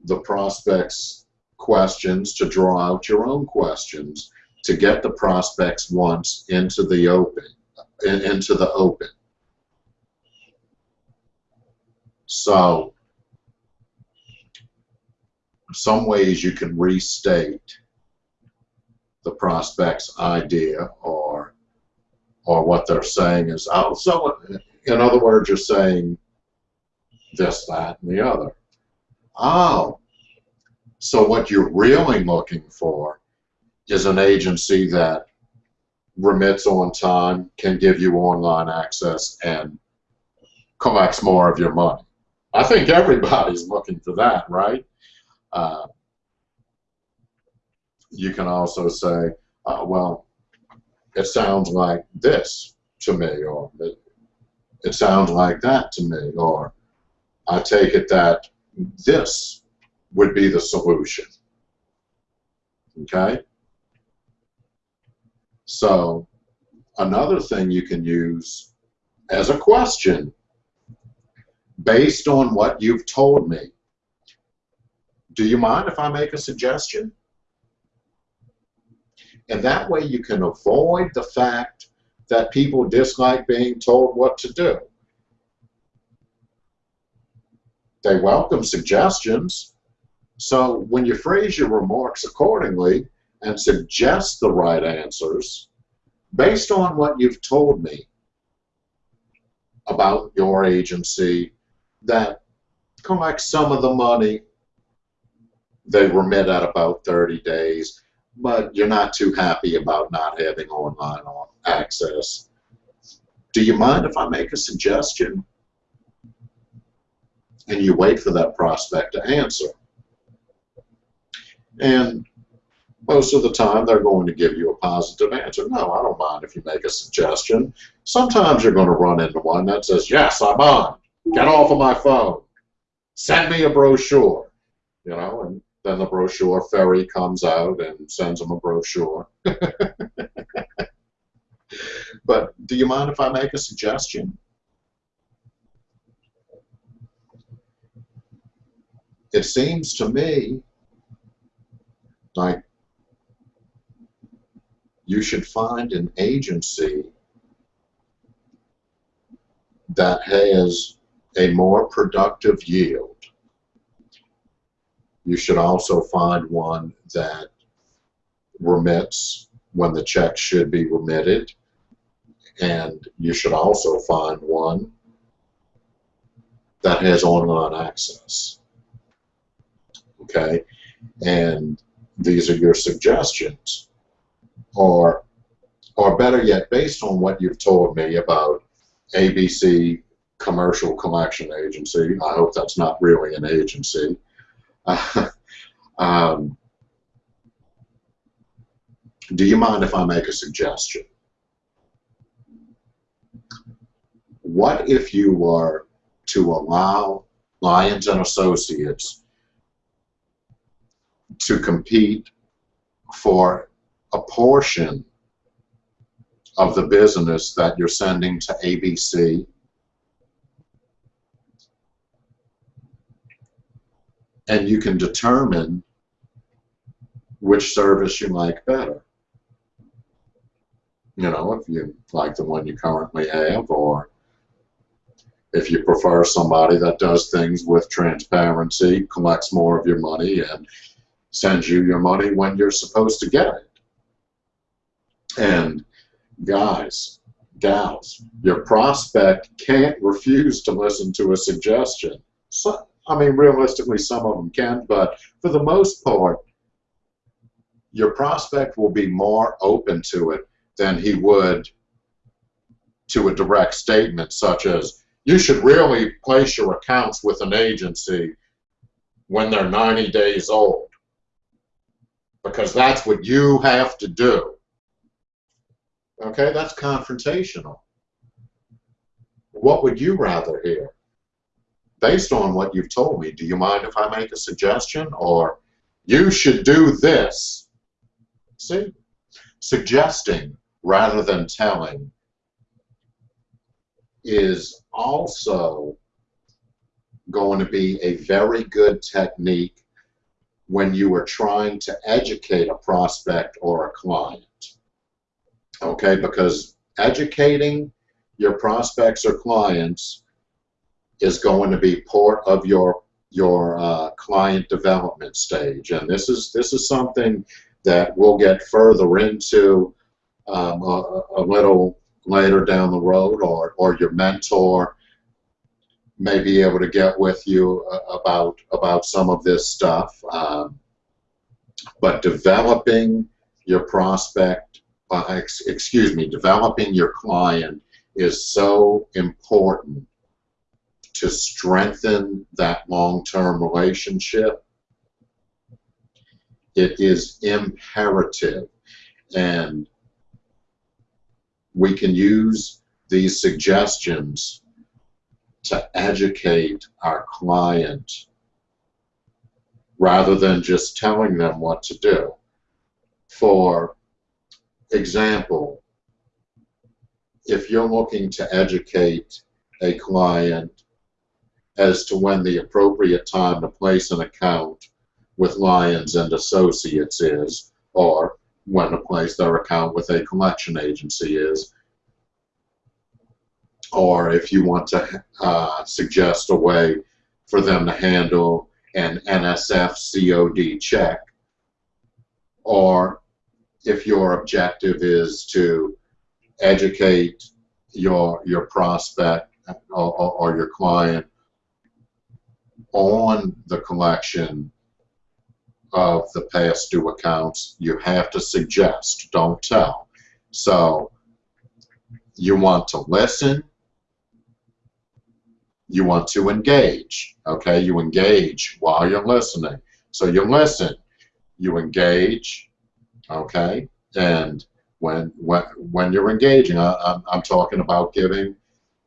the prospect's questions to draw out your own questions to get the prospect's wants into the open into the open. So some ways you can restate the prospect's idea or or what they're saying is oh so in other words you're saying this that and the other. Oh so what you're really looking for is an agency that remits on time can give you online access and collects more of your money. I think everybody's looking for that right uh, you can also say, uh, well, it sounds like this to me, or it, it sounds like that to me, or I take it that this would be the solution. Okay? So, another thing you can use as a question based on what you've told me do you mind if I make a suggestion? And that way you can avoid the fact that people dislike being told what to do. they welcome suggestions. So when you phrase your remarks accordingly and suggest the right answers, based on what you've told me about your agency that collects some of the money, they remit at about 30 days, but you're not too happy about not having online access. Do you mind if I make a suggestion? And you wait for that prospect to answer. And most of the time they're going to give you a positive answer. No, I don't mind if you make a suggestion. Sometimes you're going to run into one that says, yes, I'm on. Get off of my phone. Send me a brochure. You know, and then the brochure ferry comes out and sends them a brochure. <laughs> but do you mind if I make a suggestion? It seems to me like you should find an agency that has a more productive yield. You should also find one that remits when the check should be remitted. And you should also find one that has online access. Okay? And these are your suggestions or or better yet, based on what you've told me about ABC Commercial Collection Agency, I hope that's not really an agency. <laughs> um, do you mind if I make a suggestion? What if you were to allow Lyons and Associates to compete for a portion of the business that you're sending to ABC and you can determine which service you like better. You know, if you like the one you currently have or if you prefer somebody that does things with transparency, collects more of your money, and sends you your money when you're supposed to get it. And guys, gals, your prospect can't refuse to listen to a suggestion. So, I mean, realistically, some of them can, but for the most part, your prospect will be more open to it than he would to a direct statement such as, you should really place your accounts with an agency when they're 90 days old because that's what you have to do. Okay, that's confrontational. What would you rather hear? Based on what you've told me, do you mind if I make a suggestion? Or you should do this. See? Suggesting rather than telling is also going to be a very good technique when you are trying to educate a prospect or a client okay? Because educating your prospects or clients is going to be part of your your uh, client development stage, and this is this is something that we'll get further into um, a, a, little later down the road, or or your mentor may be able to get with you uh, about about some of this stuff. Um, but developing your prospect uh, ex excuse me, developing your client is so important to strengthen that long-term relationship. It is imperative and we can use these suggestions to educate our client rather than just telling them what to do. For example, if you're looking to educate a client as to when the appropriate time to place an account with Lyons and Associates is, or when to place their account with a collection agency is, or if you want to uh, suggest a way for them to handle an NSF COD check, or if your objective is to educate your your prospect or, or, or your client on the collection of the past due accounts, you have to suggest, don't tell. So you want to listen, you want to engage, okay? You engage while you're listening. So you listen, you engage, okay? And when when when you're engaging, I, I'm, I'm talking about giving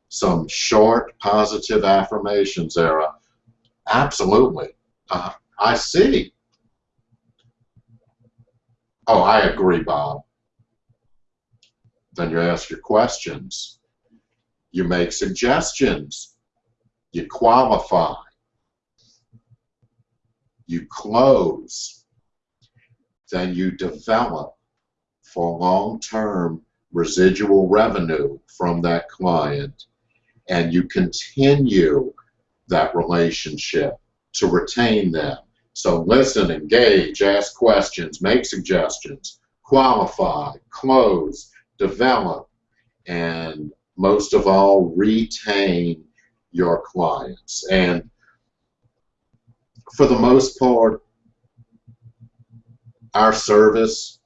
some short positive affirmations there. Absolutely. Uh, I see. Oh, I agree, Bob. Then you ask your questions. You make suggestions. You qualify. You close. Then you develop for long-term residual revenue from that client and you continue that relationship to retain them. So listen, engage, ask questions, make suggestions, qualify, close, develop, and most of all, retain your clients. And for the most part, our service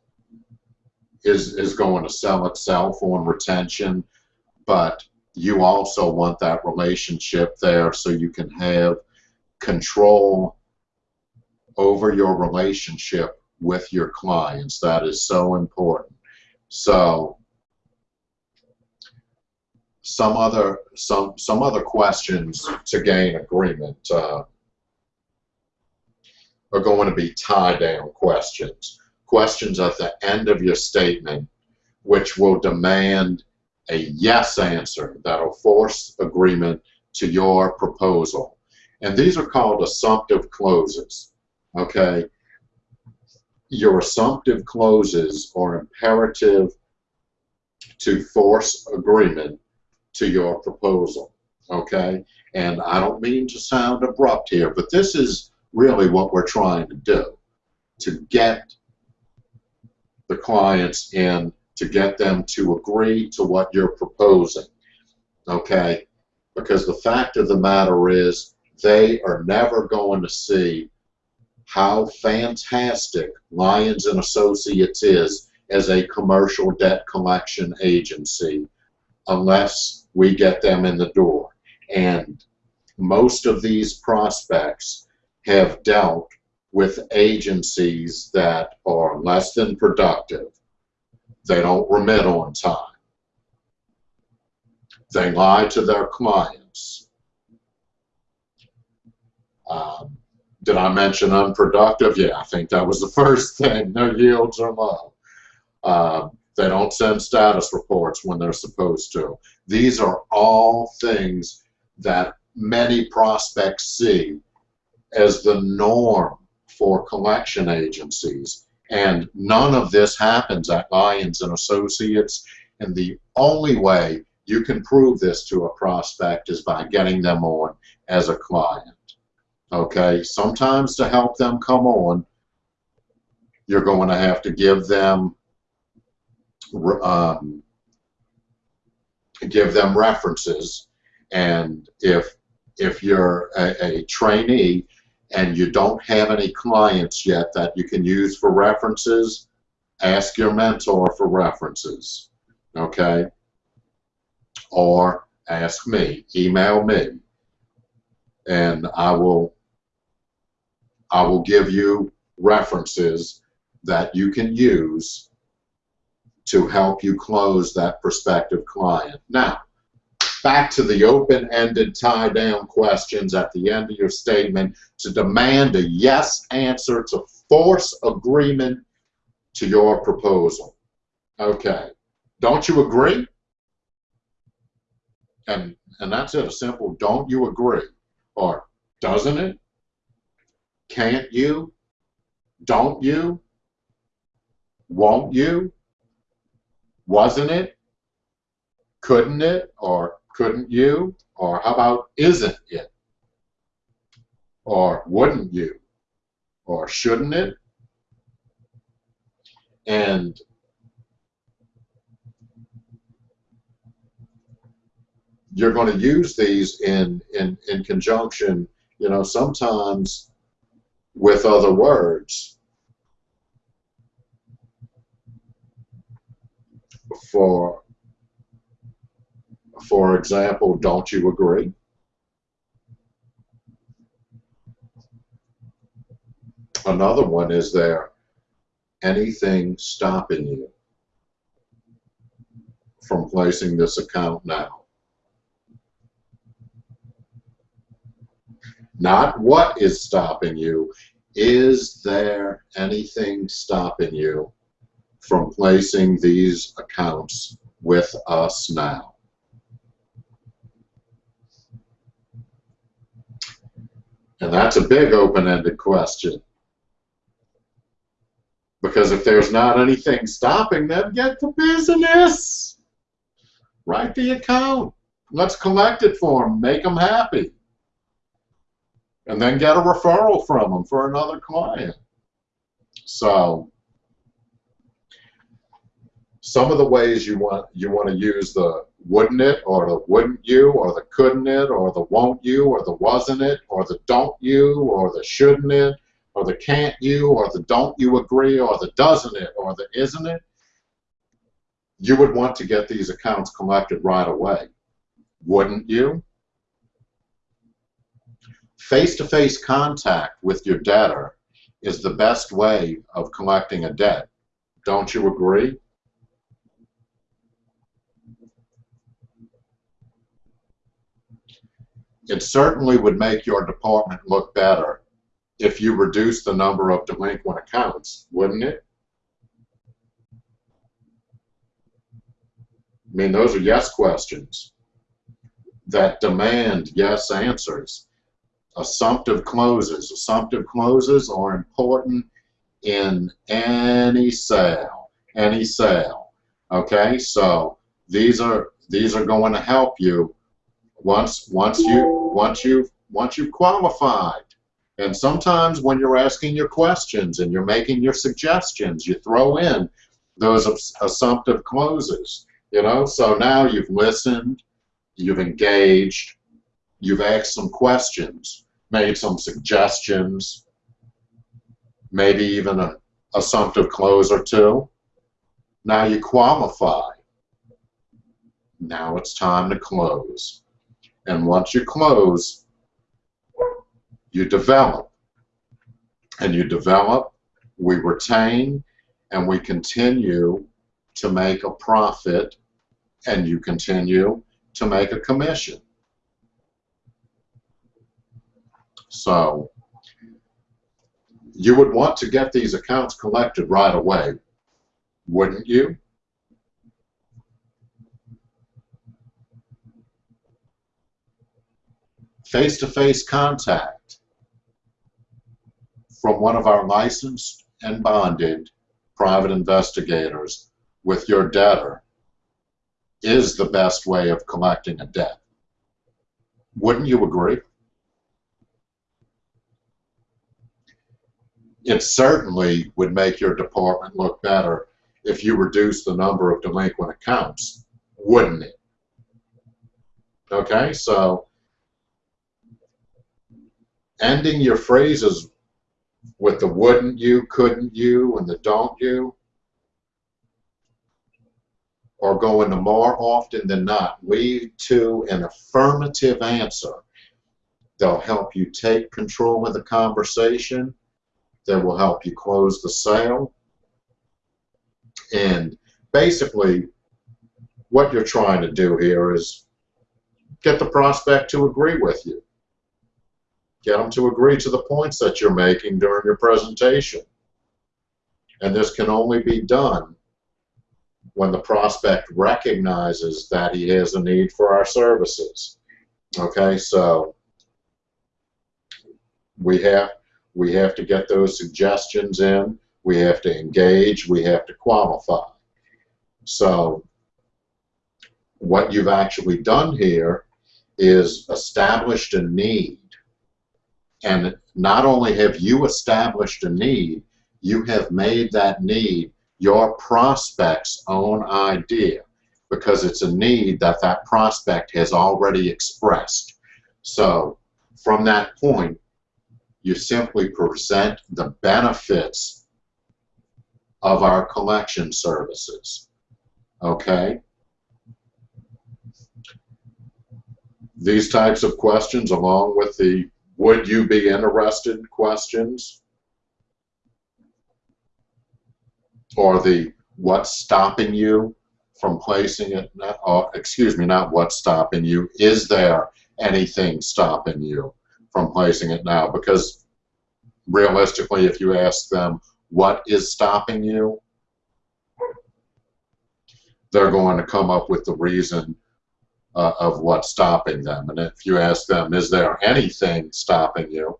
is, is going to sell itself on retention, but you also want that relationship there so you can have control over your relationship with your clients. That is so important. So some other some some other questions to gain agreement uh, are going to be tie down questions. Questions at the end of your statement which will demand a yes answer that'll force agreement to your proposal. And these are called assumptive closes. Okay? Your assumptive closes are imperative to force agreement to your proposal. Okay? And I don't mean to sound abrupt here, but this is really what we're trying to do to get the clients in to get them to agree to what you're proposing. Okay? Because the fact of the matter is, they are never going to see how fantastic Lyons and Associates is as a commercial debt collection agency unless we get them in the door. And most of these prospects have dealt with agencies that are less than productive they don't remit on time. They lie to their clients. Um, did I mention unproductive? Yeah, I think that was the <laughs> first thing. Their yields are low. Um, they don't send status reports when they're supposed to. These are all things that many prospects see as the norm for collection agencies and none of this happens at Lyons and Associates. And the only way you can prove this to a prospect is by getting them on as a client. Okay, sometimes to help them come on, you're going to have to give them um, give them references, and if if you're a, a trainee, and you don't have any clients yet that you can use for references, ask your mentor for references, okay? Or ask me, email me, and I will I will give you references that you can use to help you close that prospective client. Now, back to the open-ended tie-down questions at the end of your statement to demand a yes answer to force agreement to your proposal. Okay. Don't you agree? And, and that's it, a simple don't you agree? Or doesn't it? Can't you? Don't you? Won't you? Wasn't it? Couldn't it? Or couldn't you? Or how about isn't it? or wouldn't you? Or shouldn't it? And you're going to use these in, in, in conjunction, you know, sometimes with other words. For, for example, don't you agree? Another one is there anything stopping you from placing this account now? Not what is stopping you. Is there anything stopping you from placing these accounts with us now? And that's a big open-ended question. Because if there's not anything stopping them, get to business. Write the account. Let's collect it for them. Make them happy. And then get a referral from them for another client. So some of the ways you want you want to use the wouldn't it or the wouldn't you or the couldn't it or the won't you or the wasn't it or the don't you or the shouldn't it or the can't you, or the don't you agree, or the doesn't it, or the isn't it, you would want to get these accounts collected right away. Wouldn't you? Face-to-face -face contact with your debtor is the best way of collecting a debt. Don't you agree? It certainly would make your department look better if you reduce the number of delinquent accounts, wouldn't it? I mean, those are yes questions that demand yes answers. Assumptive closes. Assumptive closes are important in any sale. Any sale. Okay, so these are these are going to help you once once you once you've once you've qualified and sometimes when you're asking your questions and you're making your suggestions, you throw in those assumptive closes. You know, so now you've listened, you've engaged, you've asked some questions, made some suggestions, maybe even an assumptive close or two. Now you qualify. Now it's time to close. And once you close, you develop. And you develop, we retain, and we continue to make a profit, and you continue to make a commission. So you would want to get these accounts collected right away, wouldn't you? Face-to-face -face contact from one of our licensed and bonded private investigators with your debtor is the best way of collecting a debt. Wouldn't you agree? It certainly would make your department look better if you reduce the number of delinquent accounts, wouldn't it? Okay, so ending your phrases with the wouldn't you, couldn't you, and the don't you, or going to more often than not lead to an affirmative answer. They'll help you take control of the conversation. They will help you close the sale. And basically, what you're trying to do here is get the prospect to agree with you. Get them to agree to the points that you're making during your presentation. And this can only be done when the prospect recognizes that he has a need for our services. Okay, so we have we have to get those suggestions in, we have to engage, we have to qualify. So what you've actually done here is established a need And not only have you established a need, you have made that need your prospect's own idea because it's a need that that prospect has already expressed. So from that point, you simply present the benefits of our collection services. Okay? These types of questions, along with the would you be interested questions, or the what's stopping you from placing it, or oh, excuse me, not what's stopping you, is there anything stopping you from placing it now? Because realistically, if you ask them, what is stopping you, they're going to come up with the reason uh, of what's stopping them. And if you ask them, is there anything stopping you,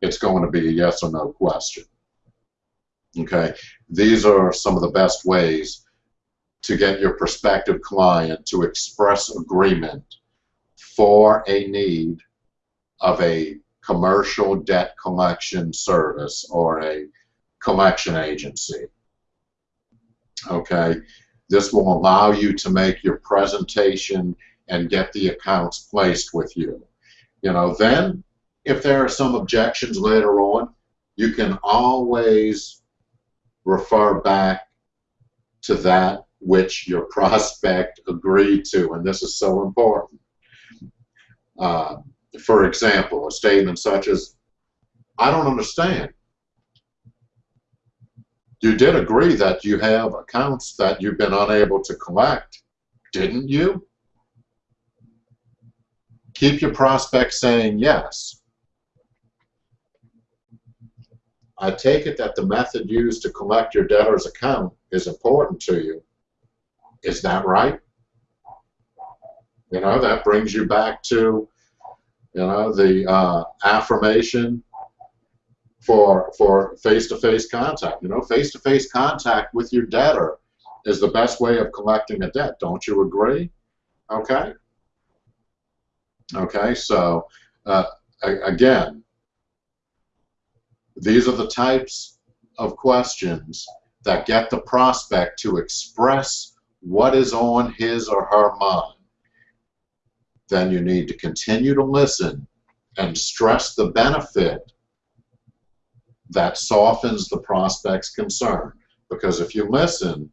it's going to be a yes or no question. Okay, these are some of the best ways to get your prospective client to express agreement for a need of a commercial debt collection service or a collection agency. Okay, this will allow you to make your presentation and get the accounts placed with you. You know, then if there are some objections later on, you can always refer back to that which your <laughs> prospect agreed to, and this is so important. Uh, for example, a statement such as, I don't understand. You did agree that you have accounts that you've been unable to collect, didn't you? Keep your prospect saying yes. I take it that the method used to collect your debtor's account is important to you. Is that right? You know, that brings you back to, you know, the uh, affirmation for for face-to-face -face contact. You know, face-to-face -face contact with your debtor is the best way of collecting a debt. Don't you agree? Okay. Okay. So uh, again, these are the types of questions that get the prospect to express what is on his or her mind. Then you need to continue to listen and stress the benefit that softens the prospect's concern. Because if you listen,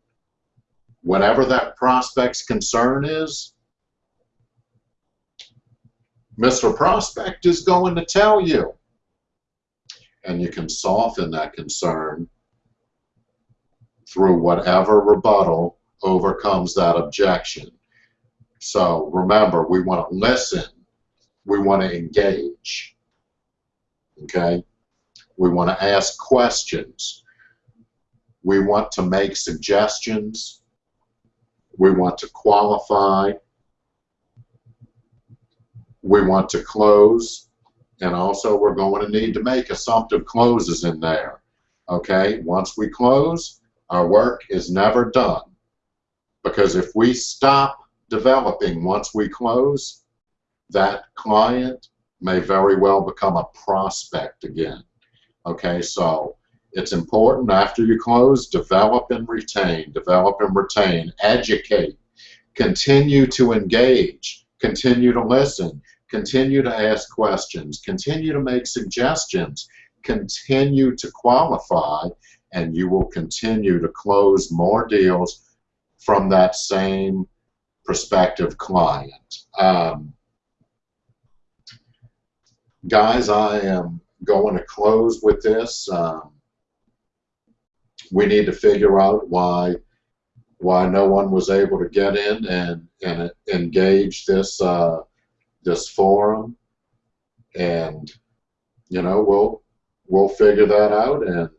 whatever that prospect's concern is, Mr. Prospect is going to tell you. And you can soften that concern through whatever rebuttal overcomes that objection. So remember, we want to listen. We want to engage. Okay? We want to ask questions. We want to make suggestions. We want to qualify. We want to close. And also we're going to need to make assumptive closes in there. Okay, once we close, our work is never done. Because if we stop developing once we close, that client may very well become a prospect again. Okay, so it's important after you close, develop and retain, develop and retain, educate, continue to engage, continue to listen, continue to ask questions, continue to make suggestions, continue to qualify, and you will continue to close more deals from that same prospective client. Um, guys, I am going to close with this. Um, we need to figure out why why no one was able to get in and and engage this uh, this forum, and you know we'll we'll figure that out and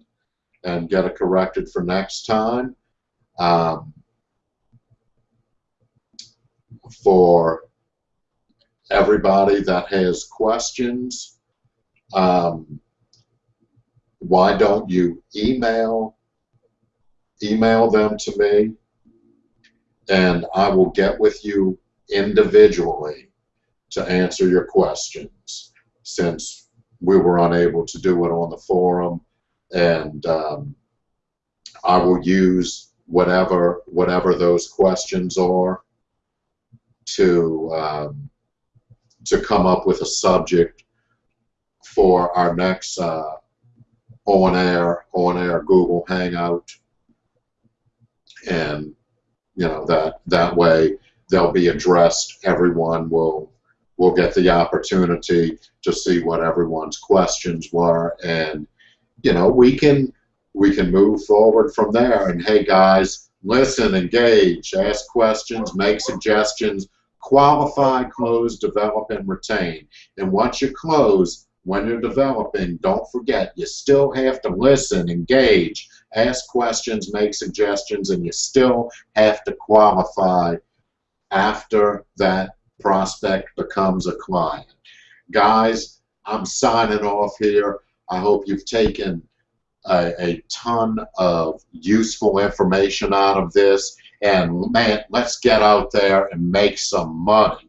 and get it corrected for next time. Um, for everybody that has questions, um, why don't you email email them to me? And I will get with you individually to answer your questions since we were unable to do it on the forum, and um, I will use whatever whatever those questions are to um, to come up with a subject for our next uh, on air on air Google Hangout, and you know that that way they'll be addressed. Everyone will will get the opportunity to see what everyone's questions were, and you know we can we can move forward from there. And hey, guys, listen, engage, ask questions, make suggestions, qualify, close, develop, and retain. And once you close, when you're developing, don't forget you still have to listen, engage, ask questions, make suggestions, and you still have to qualify after that prospect becomes a client. Guys, I'm signing off here. I hope you've taken a, a ton of useful information out of this. And man, let's get out there and make some money.